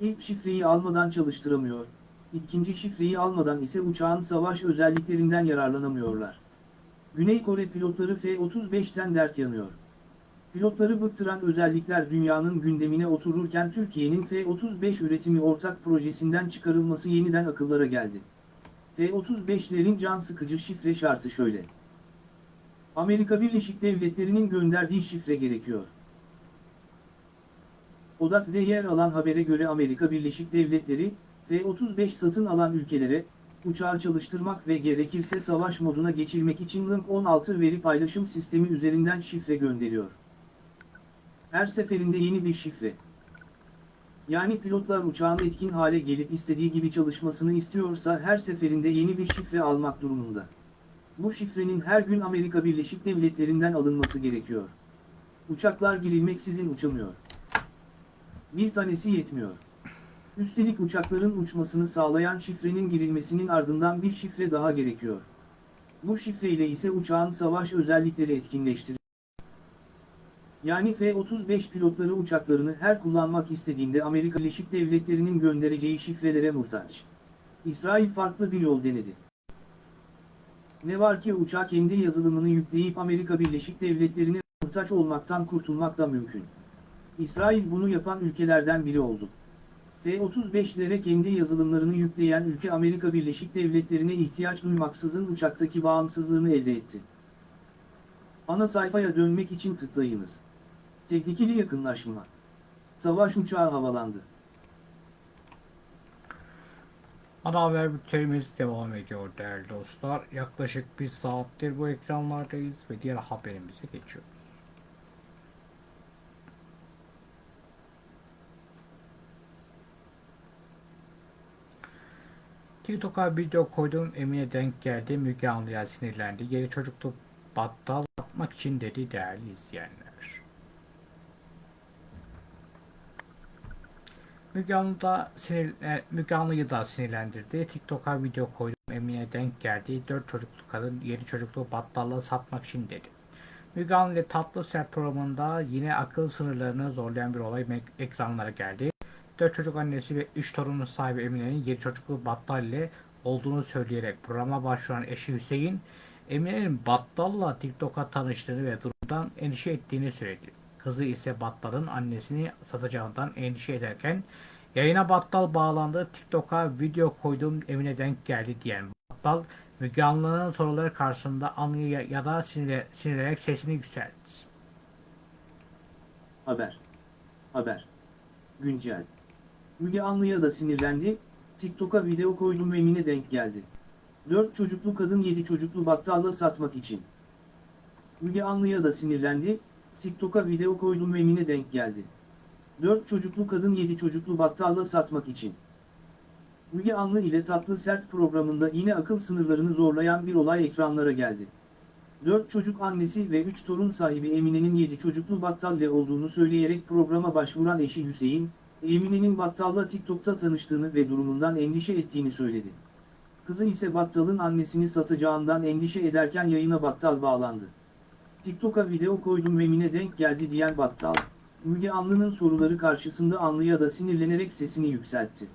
İlk şifreyi almadan çalıştıramıyor, ikinci şifreyi almadan ise uçağın savaş özelliklerinden yararlanamıyorlar. Güney Kore pilotları F-35'ten dert yanıyor. Pilotları bıktıran özellikler dünyanın gündemine otururken Türkiye'nin F-35 üretimi ortak projesinden çıkarılması yeniden akıllara geldi. F-35'lerin can sıkıcı şifre şartı şöyle. Amerika Birleşik Devletleri'nin gönderdiği şifre gerekiyor. ODAT'de yer alan habere göre Amerika Birleşik Devletleri, F-35 satın alan ülkelere, uçağı çalıştırmak ve gerekirse savaş moduna geçirmek için Link 16 veri paylaşım sistemi üzerinden şifre gönderiyor. Her seferinde yeni bir şifre. Yani pilotlar uçağın etkin hale gelip istediği gibi çalışmasını istiyorsa her seferinde yeni bir şifre almak durumunda. Bu şifrenin her gün Amerika Birleşik Devletleri'nden alınması gerekiyor. Uçaklar girilmeksizin uçamıyor. Bir tanesi yetmiyor. Üstelik uçakların uçmasını sağlayan şifrenin girilmesinin ardından bir şifre daha gerekiyor. Bu şifreyle ise uçağın savaş özellikleri etkinleştirilir. Yani F-35 pilotları uçaklarını her kullanmak istediğinde Amerika Birleşik Devletleri'nin göndereceği şifrelere muhtaç. İsrail farklı bir yol denedi. Ne var ki uçağa kendi yazılımını yükleyip Amerika Birleşik Devletleri'ne muhtaç olmaktan kurtulmak da mümkün. İsrail bunu yapan ülkelerden biri oldu. F-35'lere kendi yazılımlarını yükleyen ülke Amerika Birleşik Devletleri'ne ihtiyaç duymaksızın uçaktaki bağımsızlığını elde etti. Ana sayfaya dönmek için tıklayınız. Tehlikeli yakınlaşma. Savaş uçağı havalandı. Ana haber bültenimiz devam ediyor değerli dostlar. Yaklaşık bir saattir bu ekranlardayız ve diğer haberimize geçiyoruz. TikTok'a video koydum Emine denk geldi. Müge Anlı'ya sinirlendi. Yeni çocuklu battal atmak için dedi değerli izleyenler. Müge Anlı da sinir, e, Müge Anlı'yı da sinirlendirdi. TikTok'a video koydum Emine denk geldi. 4 çocuklu kadın yeni çocuklu battalla satmak için dedi. Müge Anlı ile Tatlı Sert programında yine akıl sınırlarını zorlayan bir olay ekranlara geldi. 4 çocuk annesi ve 3 torunun sahibi Emine'nin yeni çocuklu battal ile olduğunu söyleyerek programa başvuran eşi Hüseyin, Emine'nin battalla TikTok'a tanıştığını ve durumdan endişe ettiğini söyledi. Kızı ise battalın annesini satacağından endişe ederken yayına battal bağlandı. TikTok'a video koydum Emine denk geldi diyen battal Müge Anlı'nın soruları karşısında Anlı'yı ya, da sinirle, sinirlenerek sesini yükseltti. Haber. Haber. Güncel. Müge Anlı'ya da sinirlendi, TikTok'a video koydum ve Emine denk geldi. 4 çocuklu kadın 7 çocuklu battalla satmak için. Müge Anlı'ya da sinirlendi, TikTok'a video koydum ve Emine denk geldi. 4 çocuklu kadın 7 çocuklu battalla satmak için. Müge Anlı ile Tatlı Sert programında yine akıl sınırlarını zorlayan bir olay ekranlara geldi. 4 çocuk annesi ve 3 torun sahibi Emine'nin 7 çocuklu battalle olduğunu söyleyerek programa başvuran eşi Hüseyin, Emine'nin battalla TikTok'ta tanıştığını ve durumundan endişe ettiğini söyledi. Kızı ise battalın annesini satacağından endişe ederken yayına battal bağlandı. TikTok'a video koydum ve Emine denk geldi diyen battal. Müge Anlı'nın soruları karşısında Anlı'ya da sinirlenerek sesini yükseltti.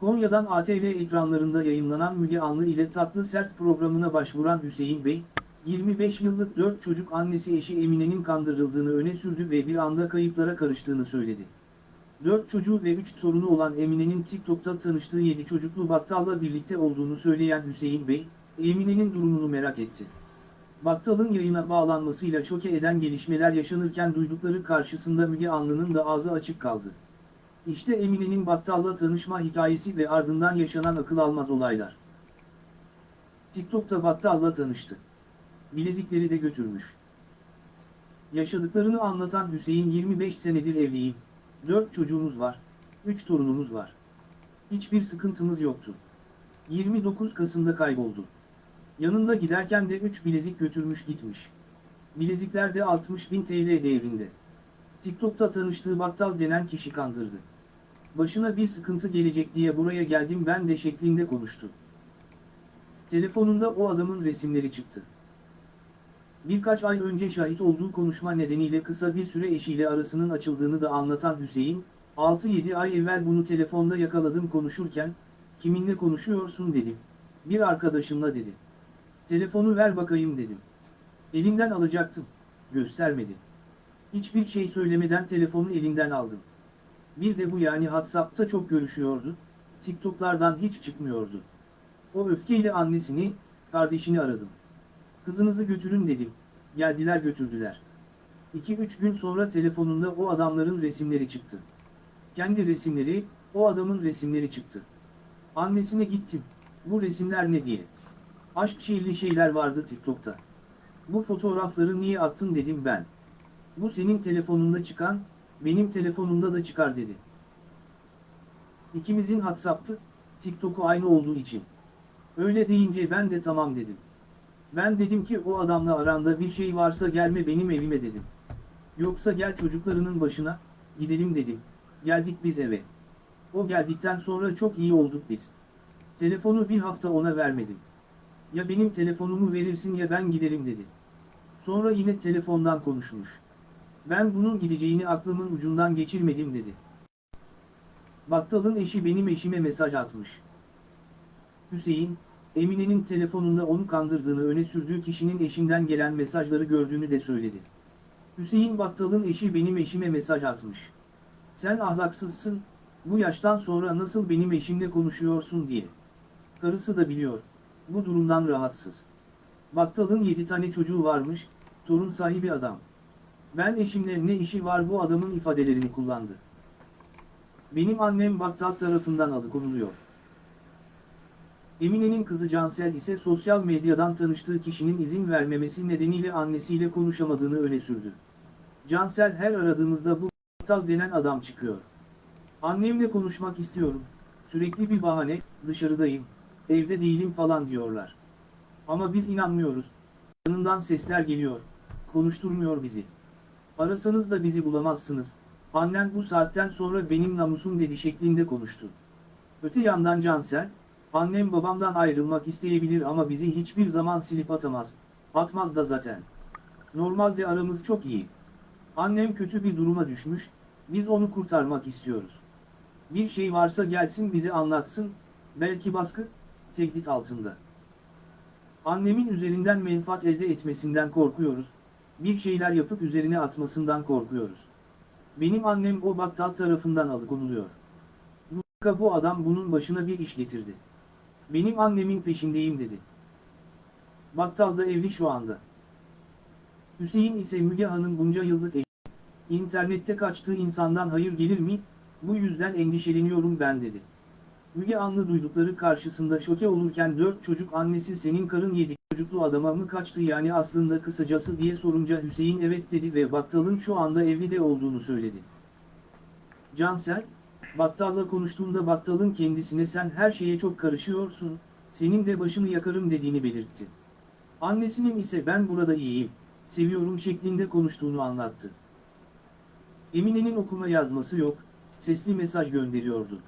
Konya'dan ATV ekranlarında yayınlanan Müge Anlı ile Tatlı Sert programına başvuran Hüseyin Bey, 25 yıllık 4 çocuk annesi eşi Emine'nin kandırıldığını öne sürdü ve bir anda kayıplara karıştığını söyledi. 4 çocuğu ve 3 torunu olan Emine'nin TikTok'ta tanıştığı 7 çocuklu battalla birlikte olduğunu söyleyen Hüseyin Bey, Emine'nin durumunu merak etti. Battal'ın yayına bağlanmasıyla şoke eden gelişmeler yaşanırken duydukları karşısında Müge Anlı'nın da ağzı açık kaldı. İşte Emine'nin Battal'la tanışma hikayesi ve ardından yaşanan akıl almaz olaylar. TikTok'ta Battal'la tanıştı. Bilezikleri de götürmüş. Yaşadıklarını anlatan Hüseyin 25 senedir evliyim. 4 çocuğumuz var. 3 torunumuz var. Hiçbir sıkıntımız yoktu. 29 Kasım'da kayboldu. Yanında giderken de 3 bilezik götürmüş gitmiş. Bilezikler de 60 bin TL değerinde. TikTok'ta tanıştığı battal denen kişi kandırdı. Başına bir sıkıntı gelecek diye buraya geldim ben de şeklinde konuştu. Telefonunda o adamın resimleri çıktı. Birkaç ay önce şahit olduğu konuşma nedeniyle kısa bir süre eşiyle arasının açıldığını da anlatan Hüseyin, 6-7 ay evvel bunu telefonda yakaladım konuşurken, kiminle konuşuyorsun dedim. Bir arkadaşımla dedi. Telefonu ver bakayım dedim. Elinden alacaktım. Göstermedi. Hiçbir şey söylemeden telefonu elinden aldım. Bir de bu yani WhatsApp'ta çok görüşüyordu. TikTok'lardan hiç çıkmıyordu. O öfkeyle annesini, kardeşini aradım. Kızınızı götürün dedim. Geldiler götürdüler. 2-3 gün sonra telefonunda o adamların resimleri çıktı. Kendi resimleri, o adamın resimleri çıktı. Annesine gittim. Bu resimler ne diye. Aşk şiirli şeyler vardı TikTok'ta. Bu fotoğrafları niye attın dedim ben. Bu senin telefonunda çıkan, benim telefonumda da çıkar dedi. İkimizin WhatsApp'ı, TikTok'u aynı olduğu için. Öyle deyince ben de tamam dedim. Ben dedim ki o adamla aranda bir şey varsa gelme benim evime dedim. Yoksa gel çocuklarının başına, gidelim dedim. Geldik biz eve. O geldikten sonra çok iyi olduk biz. Telefonu bir hafta ona vermedim. Ya benim telefonumu verirsin ya ben giderim dedi. Sonra yine telefondan konuşmuş. Ben bunun gideceğini aklımın ucundan geçirmedim dedi. Battalın eşi benim eşime mesaj atmış. Hüseyin, Emine'nin telefonunda onu kandırdığını öne sürdüğü kişinin eşinden gelen mesajları gördüğünü de söyledi. Hüseyin Battal'ın eşi benim eşime mesaj atmış. Sen ahlaksızsın, bu yaştan sonra nasıl benim eşimle konuşuyorsun diye. Karısı da biliyor, bu durumdan rahatsız. Battal'ın 7 tane çocuğu varmış, torun sahibi adam. Ben eşimle ne işi var bu adamın ifadelerini kullandı. Benim annem Battal tarafından alıkonuluyor. Emine'nin kızı Cansel ise sosyal medyadan tanıştığı kişinin izin vermemesi nedeniyle annesiyle konuşamadığını öne sürdü. Cansel her aradığımızda bu Battal denen adam çıkıyor. Annemle konuşmak istiyorum, sürekli bir bahane, dışarıdayım, evde değilim falan diyorlar. Ama biz inanmıyoruz. Yanından sesler geliyor, konuşturmuyor bizi. Arasanız da bizi bulamazsınız, annen bu saatten sonra benim namusum dedi şeklinde konuştu. Öte yandan Cansel, annem babamdan ayrılmak isteyebilir ama bizi hiçbir zaman silip atamaz, atmaz da zaten. Normalde aramız çok iyi. Annem kötü bir duruma düşmüş, biz onu kurtarmak istiyoruz. Bir şey varsa gelsin bizi anlatsın, belki baskı, tehdit altında. Annemin üzerinden menfaat elde etmesinden korkuyoruz, bir şeyler yapıp üzerine atmasından korkuyoruz. Benim annem o battal tarafından alıkonuluyor. Bu, bu adam bunun başına bir iş getirdi. Benim annemin peşindeyim dedi. Battal da evli şu anda. Hüseyin ise Müge Hanım bunca yıllık eşi. İnternette kaçtığı insandan hayır gelir mi? Bu yüzden endişeleniyorum ben dedi. Müge Anlı duydukları karşısında şoke olurken dört çocuk annesi senin karın yedi çocuklu adama mı kaçtı yani aslında kısacası diye sorunca Hüseyin evet dedi ve Battal'ın şu anda evli de olduğunu söyledi. Cansel, Battal'la konuştuğunda Battal'ın kendisine sen her şeye çok karışıyorsun, senin de başını yakarım dediğini belirtti. Annesinin ise ben burada iyiyim, seviyorum şeklinde konuştuğunu anlattı. Emine'nin okuma yazması yok, sesli mesaj gönderiyordu.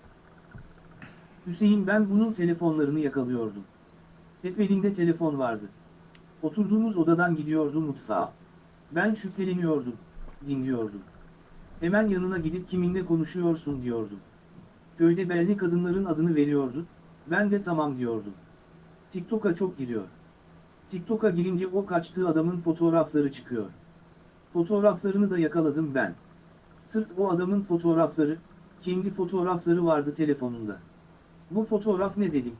Hüseyin ben bunun telefonlarını yakalıyordum. Hep elinde telefon vardı. Oturduğumuz odadan gidiyordu mutfağa. Ben şüpheleniyordum, dinliyordum. Hemen yanına gidip kiminle konuşuyorsun diyordum. Köyde belli kadınların adını veriyordu, ben de tamam diyordum. TikTok'a çok giriyor. TikTok'a girince o kaçtığı adamın fotoğrafları çıkıyor. Fotoğraflarını da yakaladım ben. Sırf o adamın fotoğrafları, kendi fotoğrafları vardı telefonunda. Bu fotoğraf ne dedim.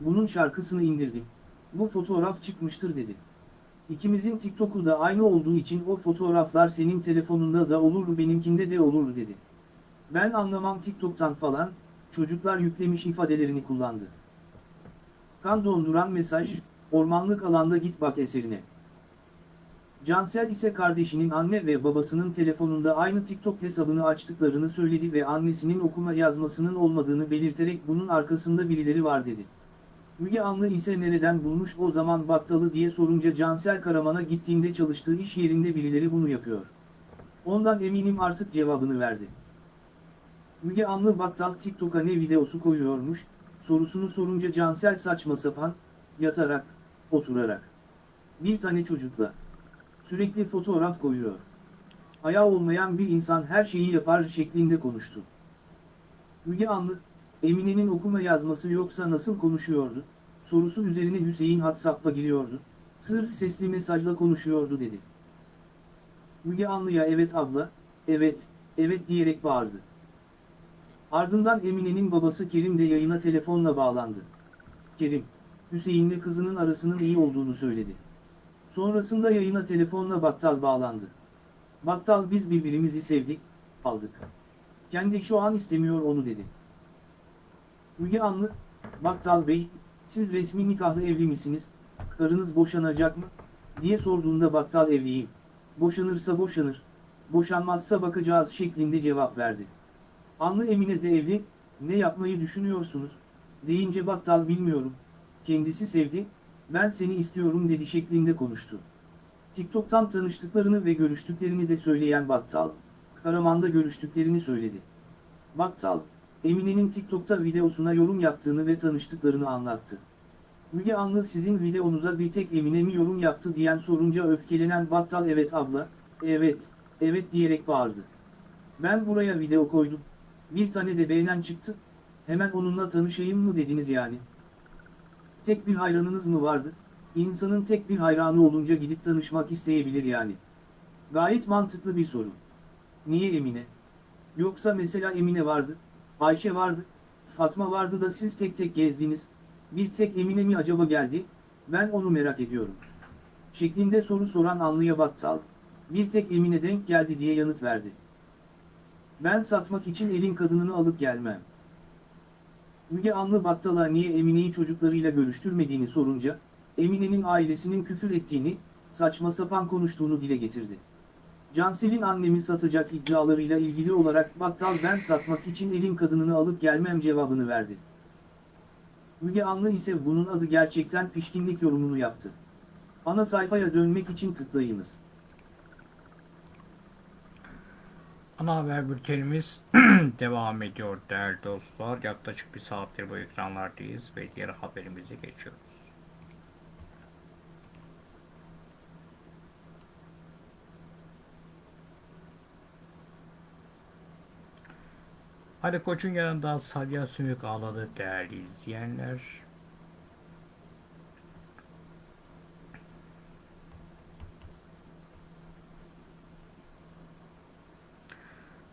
Bunun şarkısını indirdim. Bu fotoğraf çıkmıştır dedi. İkimizin TikTok'u da aynı olduğu için o fotoğraflar senin telefonunda da olur benimkinde de olur dedi. Ben anlamam TikTok'tan falan, çocuklar yüklemiş ifadelerini kullandı. Kan donduran mesaj, ormanlık alanda git bak eserine. Cansel ise kardeşinin anne ve babasının telefonunda aynı TikTok hesabını açtıklarını söyledi ve annesinin okuma yazmasının olmadığını belirterek bunun arkasında birileri var dedi. Müge Anlı ise nereden bulmuş o zaman battalı diye sorunca Cansel Karaman'a gittiğinde çalıştığı iş yerinde birileri bunu yapıyor. Ondan eminim artık cevabını verdi. Müge Anlı battal TikTok'a ne videosu koyuyormuş, sorusunu sorunca Cansel saçma sapan, yatarak, oturarak. Bir tane çocukla. Sürekli fotoğraf koyuyor. Ayağı olmayan bir insan her şeyi yapar şeklinde konuştu. Müge Anlı, Emine'nin okuma yazması yoksa nasıl konuşuyordu, sorusu üzerine Hüseyin WhatsApp'a giriyordu, sırf sesli mesajla konuşuyordu dedi. Müge Anlı'ya evet abla, evet, evet diyerek bağırdı. Ardından Emine'nin babası Kerim de yayına telefonla bağlandı. Kerim, Hüseyin'le kızının arasının iyi olduğunu söyledi. Sonrasında yayına telefonla Battal bağlandı. Battal biz birbirimizi sevdik, aldık. Kendi şu an istemiyor onu dedi. Müge Anlı, Battal Bey, siz resmi nikahlı evli misiniz, karınız boşanacak mı, diye sorduğunda Battal evliyim. Boşanırsa boşanır, boşanmazsa bakacağız şeklinde cevap verdi. Anlı Emine de evli, ne yapmayı düşünüyorsunuz, deyince Battal bilmiyorum, kendisi sevdi, ben seni istiyorum dedi şeklinde konuştu. TikTok'tan tanıştıklarını ve görüştüklerini de söyleyen Battal, Karaman'da görüştüklerini söyledi. Battal, Emine'nin TikTok'ta videosuna yorum yaptığını ve tanıştıklarını anlattı. Müge Anlı sizin videonuza bir tek Emine mi yorum yaptı diyen sorunca öfkelenen Battal evet abla, evet, evet diyerek bağırdı. Ben buraya video koydum, bir tane de beğenen çıktı, hemen onunla tanışayım mı dediniz yani. Tek bir hayranınız mı vardı? İnsanın tek bir hayranı olunca gidip tanışmak isteyebilir yani. Gayet mantıklı bir soru. Niye Emine? Yoksa mesela Emine vardı, Ayşe vardı, Fatma vardı da siz tek tek gezdiniz, bir tek Emine mi acaba geldi, ben onu merak ediyorum. Şeklinde soru soran Anlıya Battal, bir tek Emine denk geldi diye yanıt verdi. Ben satmak için elin kadınını alıp gelmem. Müge Anlı Battal'a niye Emine'yi çocuklarıyla görüştürmediğini sorunca, Emine'nin ailesinin küfür ettiğini, saçma sapan konuştuğunu dile getirdi. Cansel'in annemi satacak iddialarıyla ilgili olarak Battal ben satmak için elin kadınını alıp gelmem cevabını verdi. Müge Anlı ise bunun adı gerçekten pişkinlik yorumunu yaptı. Ana sayfaya dönmek için tıklayınız. Ana haber bültenimiz devam ediyor değerli dostlar. Yaklaşık bir saattir bu ekranlardayız ve diğer haberimize geçiyoruz. Ali Koç'un yanında Salya Sümük ağladı değerli izleyenler.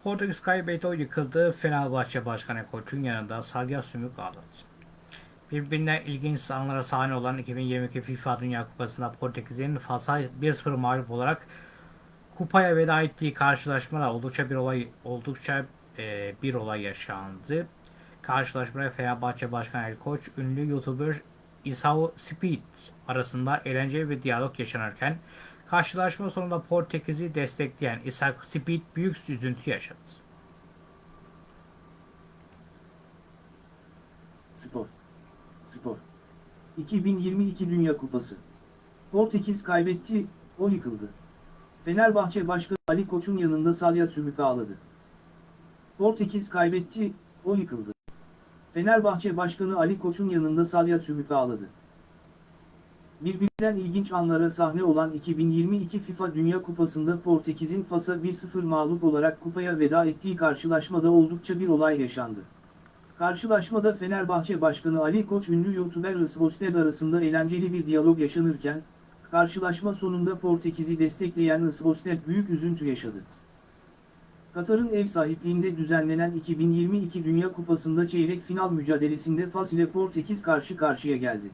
Portekiz kaybetti o yıkıldı. Fenerbahçe Başkanı Koç'un yanında Salya Sümük ağladı. Birbirinden ilginç anlara sahne olan 2022 FIFA Dünya Kupası'nda Portekiz'in Fas'a 1-0 mağlup olarak kupaya veda ettiği karşılaşmada oldukça bir olay oldukça e, bir olay yaşandı. Karşılaşmada Fenerbahçe Başkanı Ali Koç, ünlü YouTuber Isao Speed arasında eğlenceli bir diyalog yaşanırken karşılaşma sonunda Portekiz'i destekleyen Isao Speed büyük üzüntü yaşadı. Spor. Spor. 2022 Dünya Kupası. Portekiz kaybetti, o yıkıldı. Fenerbahçe Başkanı Ali Koç'un yanında Salya Sümük ağladı. Portekiz kaybetti, o yıkıldı. Fenerbahçe Başkanı Ali Koç'un yanında Salya Sümük ağladı. Birbirinden ilginç anlara sahne olan 2022 FIFA Dünya Kupası'nda Portekiz'in Fas'a 1-0 mağlup olarak kupaya veda ettiği karşılaşmada oldukça bir olay yaşandı. Karşılaşmada Fenerbahçe Başkanı Ali Koç ünlü YouTuber Isbosted arasında eğlenceli bir diyalog yaşanırken, karşılaşma sonunda Portekiz'i destekleyen Isbosted büyük üzüntü yaşadı. Katar'ın ev sahipliğinde düzenlenen 2022 Dünya Kupası'nda çeyrek final mücadelesinde Fas ile Portekiz karşı karşıya geldi.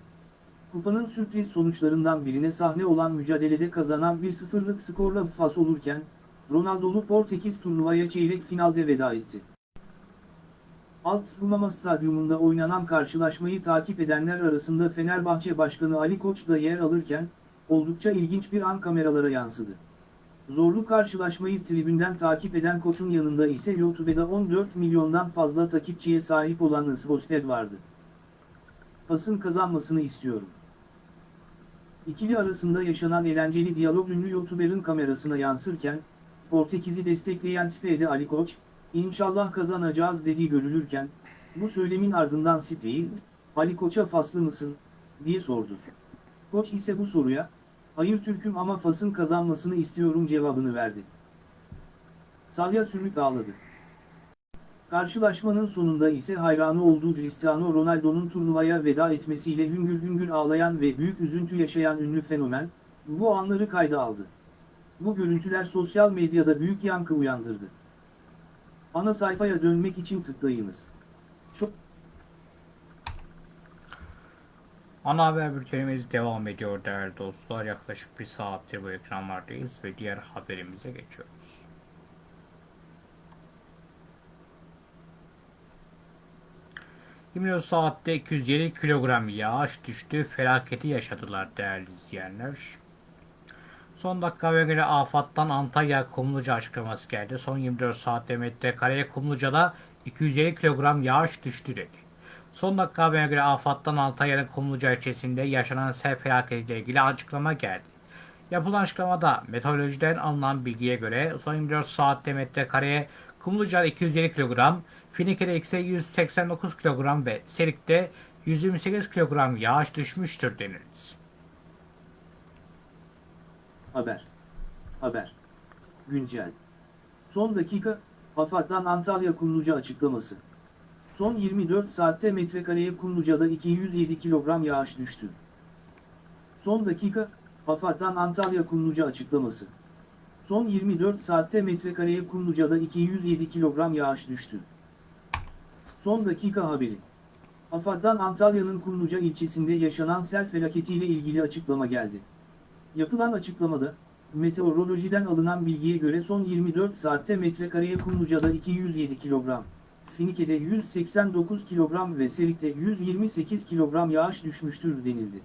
Kupanın sürpriz sonuçlarından birine sahne olan mücadelede kazanan 1-0'lık skorla Fas olurken, Ronaldo'lu Portekiz turnuvaya çeyrek finalde veda etti. Alt Rumama Stadyumunda oynanan karşılaşmayı takip edenler arasında Fenerbahçe Başkanı Ali Koç da yer alırken, oldukça ilginç bir an kameralara yansıdı. Zorlu karşılaşmayı tribünden takip eden Koç'un yanında ise YouTube'da 14 milyondan fazla takipçiye sahip olan Isbosted vardı. Fas'ın kazanmasını istiyorum. İkili arasında yaşanan eğlenceli diyalog ünlü YouTuber'ın kamerasına yansırken, Portekiz'i destekleyen Sp'de Ali Koç, İnşallah kazanacağız dediği görülürken, bu söylemin ardından Sp'yi, Ali Koç'a faslı mısın, diye sordu. Koç ise bu soruya, hayır Türk'üm ama Fas'ın kazanmasını istiyorum cevabını verdi. Salya sümük ağladı. Karşılaşmanın sonunda ise hayranı olduğu Cristiano Ronaldo'nun turnuvaya veda etmesiyle hüngür hüngür ağlayan ve büyük üzüntü yaşayan ünlü fenomen, bu anları kayda aldı. Bu görüntüler sosyal medyada büyük yankı uyandırdı. Ana sayfaya dönmek için tıklayınız. Çok Ana haber bültenimiz devam ediyor değerli dostlar. Yaklaşık bir saattir bu ekranlardayız ve diğer haberimize geçiyoruz. Yirmi saatte 207 kilogram yağış düştü. Felaketi yaşadılar değerli izleyenler. Son dakika ve göre afattan Antalya Kumluca açıklaması geldi. Son 24 saatte metrekareye Kumluca'da 250 kilogram yağış düştü dedi. Son dakika haberine göre afattan Antalya'nın Kumluca ilçesinde yaşanan sel felaketiyle ilgili açıklama geldi. Yapılan açıklamada meteorolojiden alınan bilgiye göre son 24 saatte metrekareye Kumluca'da 250 kilogram, Finike'de ise 189 kilogram ve Serik'te 128 kilogram yağış düşmüştür denildi. haber. Haber. Güncel. Son dakika, AFAD'dan Antalya Kumluca açıklaması. Son 24 saatte metrekareye Kumluca'da 207 kilogram yağış düştü. Son dakika, AFAD'dan Antalya Kumluca açıklaması. Son 24 saatte metrekareye Kumluca'da 207 kilogram yağış düştü. Son dakika haberi. AFAD'dan Antalya'nın Kumluca ilçesinde yaşanan sel felaketiyle ilgili açıklama geldi. Yapılan açıklamada, meteorolojiden alınan bilgiye göre son 24 saatte metrekareye Kumluca'da 207 kilogram, Finike'de 189 kilogram ve Serik'te 128 kilogram yağış düşmüştür denildi.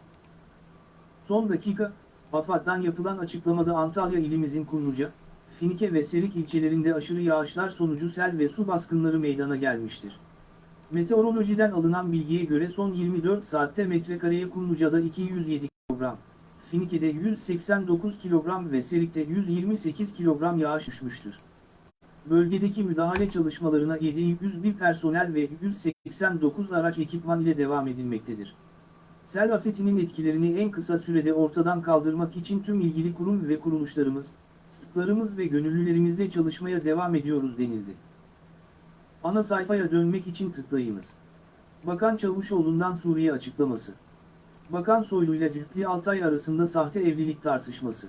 Son dakika, AFAD'dan yapılan açıklamada Antalya ilimizin Kumluca, Finike ve Serik ilçelerinde aşırı yağışlar sonucu sel ve su baskınları meydana gelmiştir. Meteorolojiden alınan bilgiye göre son 24 saatte metrekareye Kumluca'da 207 kilogram, Finike'de 189 kilogram ve Serik'te 128 kilogram yağış düşmüştür. Bölgedeki müdahale çalışmalarına 701 personel ve 189 araç ekipman ile devam edilmektedir. Sel afetinin etkilerini en kısa sürede ortadan kaldırmak için tüm ilgili kurum ve kuruluşlarımız, sıklarımız ve gönüllülerimizle çalışmaya devam ediyoruz denildi. Ana sayfaya dönmek için tıklayınız. Bakan Çavuşoğlu'ndan Suriye açıklaması. Bakan Soylu ile Cüftli Altay arasında sahte evlilik tartışması.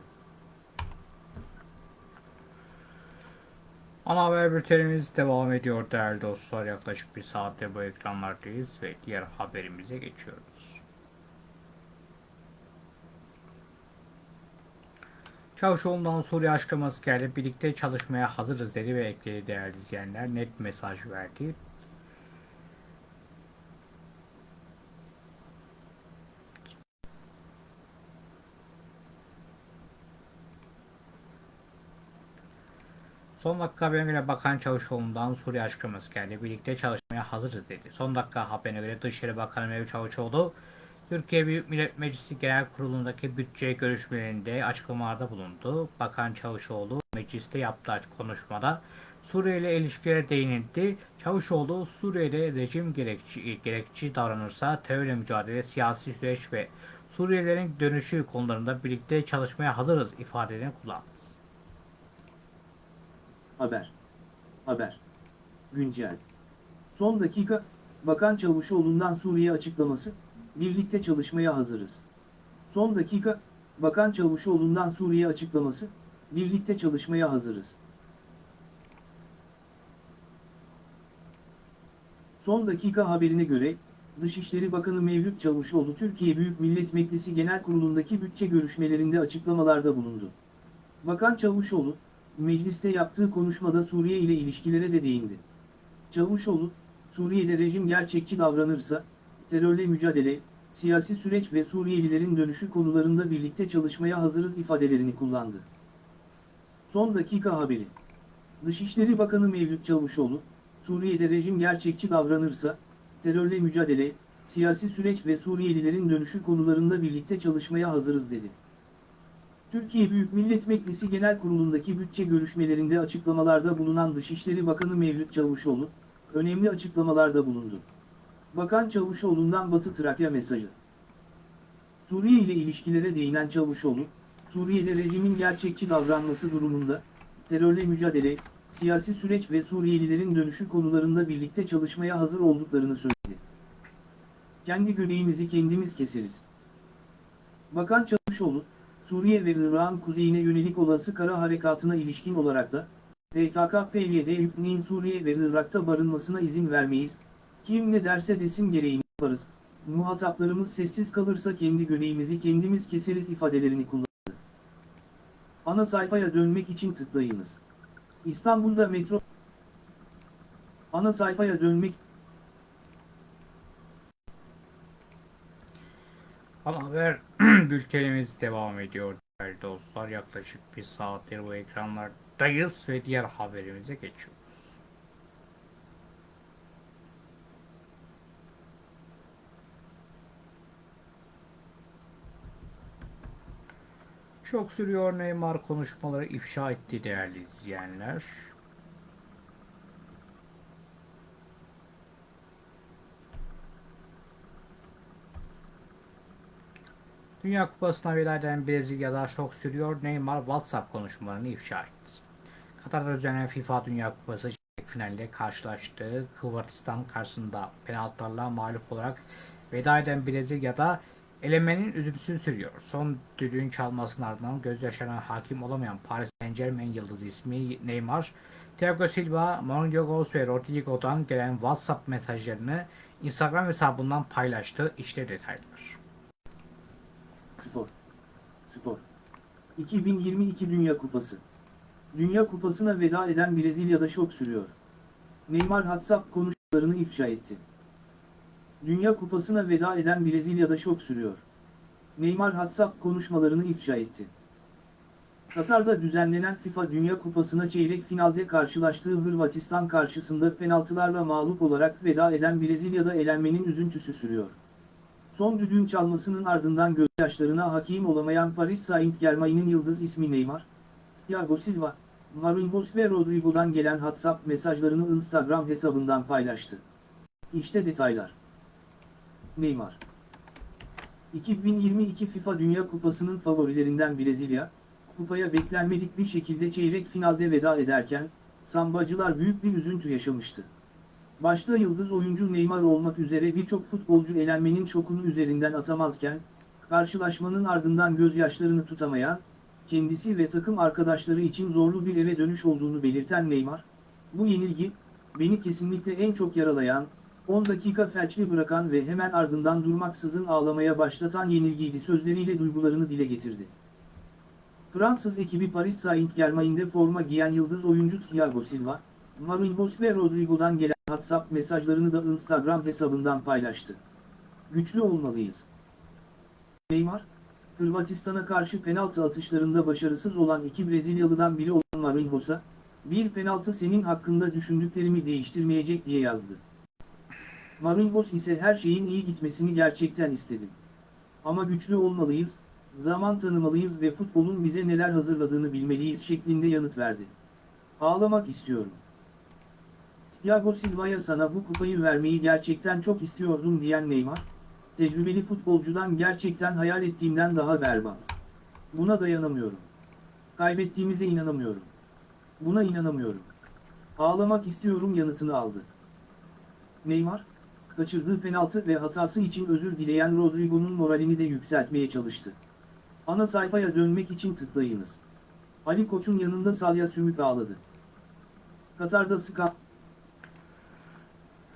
Ana haber bültenimiz devam ediyor değerli dostlar. Yaklaşık bir saatte bu ekranlardayız ve diğer haberimize geçiyoruz. Çavuşoğlu'ndan Suriye açıklaması geldi. Birlikte çalışmaya hazırız dedi ve ekledi değerli izleyenler. Net mesaj verdi. Son dakika haberine göre Bakan Çavuşoğlu'ndan Suriye açıklaması geldi. Birlikte çalışmaya hazırız dedi. Son dakika haberine göre Dışişleri Bakanı Mevlüt Çavuşoğlu, Türkiye Büyük Millet Meclisi Genel Kurulu'ndaki bütçe görüşmelerinde açıklamalarda bulundu. Bakan Çavuşoğlu mecliste yaptığı konuşmada Suriye ile ilişkilere değinildi. Çavuşoğlu Suriye'de rejim gerekçi, gerekçi davranırsa terörle mücadele, siyasi süreç ve Suriyelilerin dönüşü konularında birlikte çalışmaya hazırız ifadelerini kullandı. Haber. Haber. Güncel. Son dakika, Bakan Çavuşoğlu'ndan Suriye açıklaması, birlikte çalışmaya hazırız. Son dakika, Bakan Çavuşoğlu'ndan Suriye açıklaması, birlikte çalışmaya hazırız. Son dakika haberine göre, Dışişleri Bakanı Mevlüt Çavuşoğlu Türkiye Büyük Millet Meclisi Genel Kurulu'ndaki bütçe görüşmelerinde açıklamalarda bulundu. Bakan Çavuşoğlu, mecliste yaptığı konuşmada Suriye ile ilişkilere de değindi. Çavuşoğlu, Suriye'de rejim gerçekçi davranırsa, terörle mücadele, siyasi süreç ve Suriyelilerin dönüşü konularında birlikte çalışmaya hazırız ifadelerini kullandı. Son dakika haberi. Dışişleri Bakanı Mevlüt Çavuşoğlu, Suriye'de rejim gerçekçi davranırsa, terörle mücadele, siyasi süreç ve Suriyelilerin dönüşü konularında birlikte çalışmaya hazırız dedi. Türkiye Büyük Millet Meclisi Genel Kurulu'ndaki bütçe görüşmelerinde açıklamalarda bulunan Dışişleri Bakanı Mevlüt Çavuşoğlu, önemli açıklamalarda bulundu. Bakan Çavuşoğlu'ndan Batı Trakya mesajı. Suriye ile ilişkilere değinen Çavuşoğlu, Suriye'de rejimin gerçekçi davranması durumunda, terörle mücadele, siyasi süreç ve Suriyelilerin dönüşü konularında birlikte çalışmaya hazır olduklarını söyledi. Kendi göbeğimizi kendimiz keseriz. Bakan Çavuşoğlu, Suriye ve Irak'ın kuzeyine yönelik olası kara harekatına ilişkin olarak da, PKK-PYD hükmünün Suriye ve Irak'ta barınmasına izin vermeyiz, kim ne derse desin gereğini yaparız, muhataplarımız sessiz kalırsa kendi göbeğimizi kendimiz keseriz ifadelerini kullandı. Ana sayfaya dönmek için tıklayınız. İstanbul'da metro Ana sayfaya dönmek Ana haber bültenimiz devam ediyor değerli dostlar. Yaklaşık bir saattir bu ekranlardayız ve diğer haberimize geçiyoruz. Çok sürüyor Neymar konuşmaları ifşa etti değerli izleyenler. Dünya Kupası'na veda eden Brezilya'da şok sürüyor. Neymar WhatsApp konuşmalarını ifşa etti. Katar'da düzenlenen FIFA Dünya Kupası çeyrek finalde karşılaştığı Hırvatistan karşısında penaltılarla mağlup olarak veda eden Brezilya'da elemenin üzüntüsü sürüyor. Son düdüğün çalmasının ardından gözyaşlarına hakim olamayan Paris Saint Germain yıldızı ismi Neymar, Thiago Silva, Mario Götze ve Rodrigo'dan gelen WhatsApp mesajlarını Instagram hesabından paylaştı. İşte detaylar. Spor. Spor. 2022 Dünya Kupası. Dünya Kupası'na veda eden Brezilya'da şok sürüyor. Neymar WhatsApp konuşmalarını ifşa etti. Dünya Kupası'na veda eden Brezilya'da şok sürüyor. Neymar WhatsApp konuşmalarını ifşa etti. Katar'da düzenlenen FIFA Dünya Kupası'na çeyrek finalde karşılaştığı Hırvatistan karşısında penaltılarla mağlup olarak veda eden Brezilya'da elenmenin üzüntüsü sürüyor. Son düdüğün çalmasının ardından gözyaşlarına hakim olamayan Paris Saint-Germain'in yıldız ismi Neymar, Thiago Silva, Marquinhos ve Rodrigo'dan gelen WhatsApp mesajlarını Instagram hesabından paylaştı. İşte detaylar. Neymar 2022 FIFA Dünya Kupası'nın favorilerinden Brezilya, kupaya beklenmedik bir şekilde çeyrek finalde veda ederken, sambacılar büyük bir üzüntü yaşamıştı. Başta yıldız oyuncu Neymar olmak üzere birçok futbolcu elenmenin şokunu üzerinden atamazken, karşılaşmanın ardından gözyaşlarını tutamayan, kendisi ve takım arkadaşları için zorlu bir eve dönüş olduğunu belirten Neymar, bu yenilgi, beni kesinlikle en çok yaralayan, 10 dakika felçli bırakan ve hemen ardından durmaksızın ağlamaya başlatan yenilgiydi sözleriyle duygularını dile getirdi. Fransız ekibi Paris Saint-Germain'de forma giyen yıldız oyuncu Thiago Silva, Marquinhos ve Rodrigo'dan gelen WhatsApp mesajlarını da Instagram hesabından paylaştı. Güçlü olmalıyız. Neymar, Hırvatistan'a karşı penaltı atışlarında başarısız olan iki Brezilyalıdan biri olan Marquinhos'a, bir penaltı senin hakkında düşündüklerimi değiştirmeyecek diye yazdı. Marquinhos ise her şeyin iyi gitmesini gerçekten istedim. Ama güçlü olmalıyız, zaman tanımalıyız ve futbolun bize neler hazırladığını bilmeliyiz şeklinde yanıt verdi. Ağlamak istiyorum. Thiago Silva'ya sana bu kupayı vermeyi gerçekten çok istiyordum diyen Neymar, tecrübeli futbolcudan gerçekten hayal ettiğimden daha berbat. Buna dayanamıyorum. Kaybettiğimize inanamıyorum. Buna inanamıyorum. Ağlamak istiyorum yanıtını aldı. Neymar, kaçırdığı penaltı ve hatası için özür dileyen Rodrigo'nun moralini de yükseltmeye çalıştı. Ana sayfaya dönmek için tıklayınız. Ali Koç'un yanında Salya Sümük ağladı. Katar'da Ska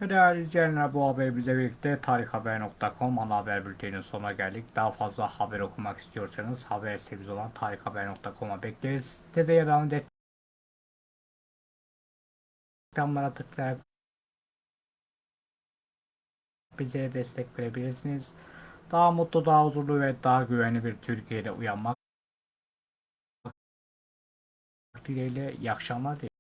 Ve değerli izleyenler bu haberimizle birlikte tarikhaber.com ana haber bülteninin sonuna geldik. Daha fazla haber okumak istiyorsanız haber sitemiz olan tarikhaber.com'a bekleriz. Sitede yer alan reklamlara tıklayarak bize destek verebilirsiniz. Daha mutlu, daha huzurlu ve daha güvenli bir Türkiye'de uyanmak dileğiyle iyi akşamlar dilerim.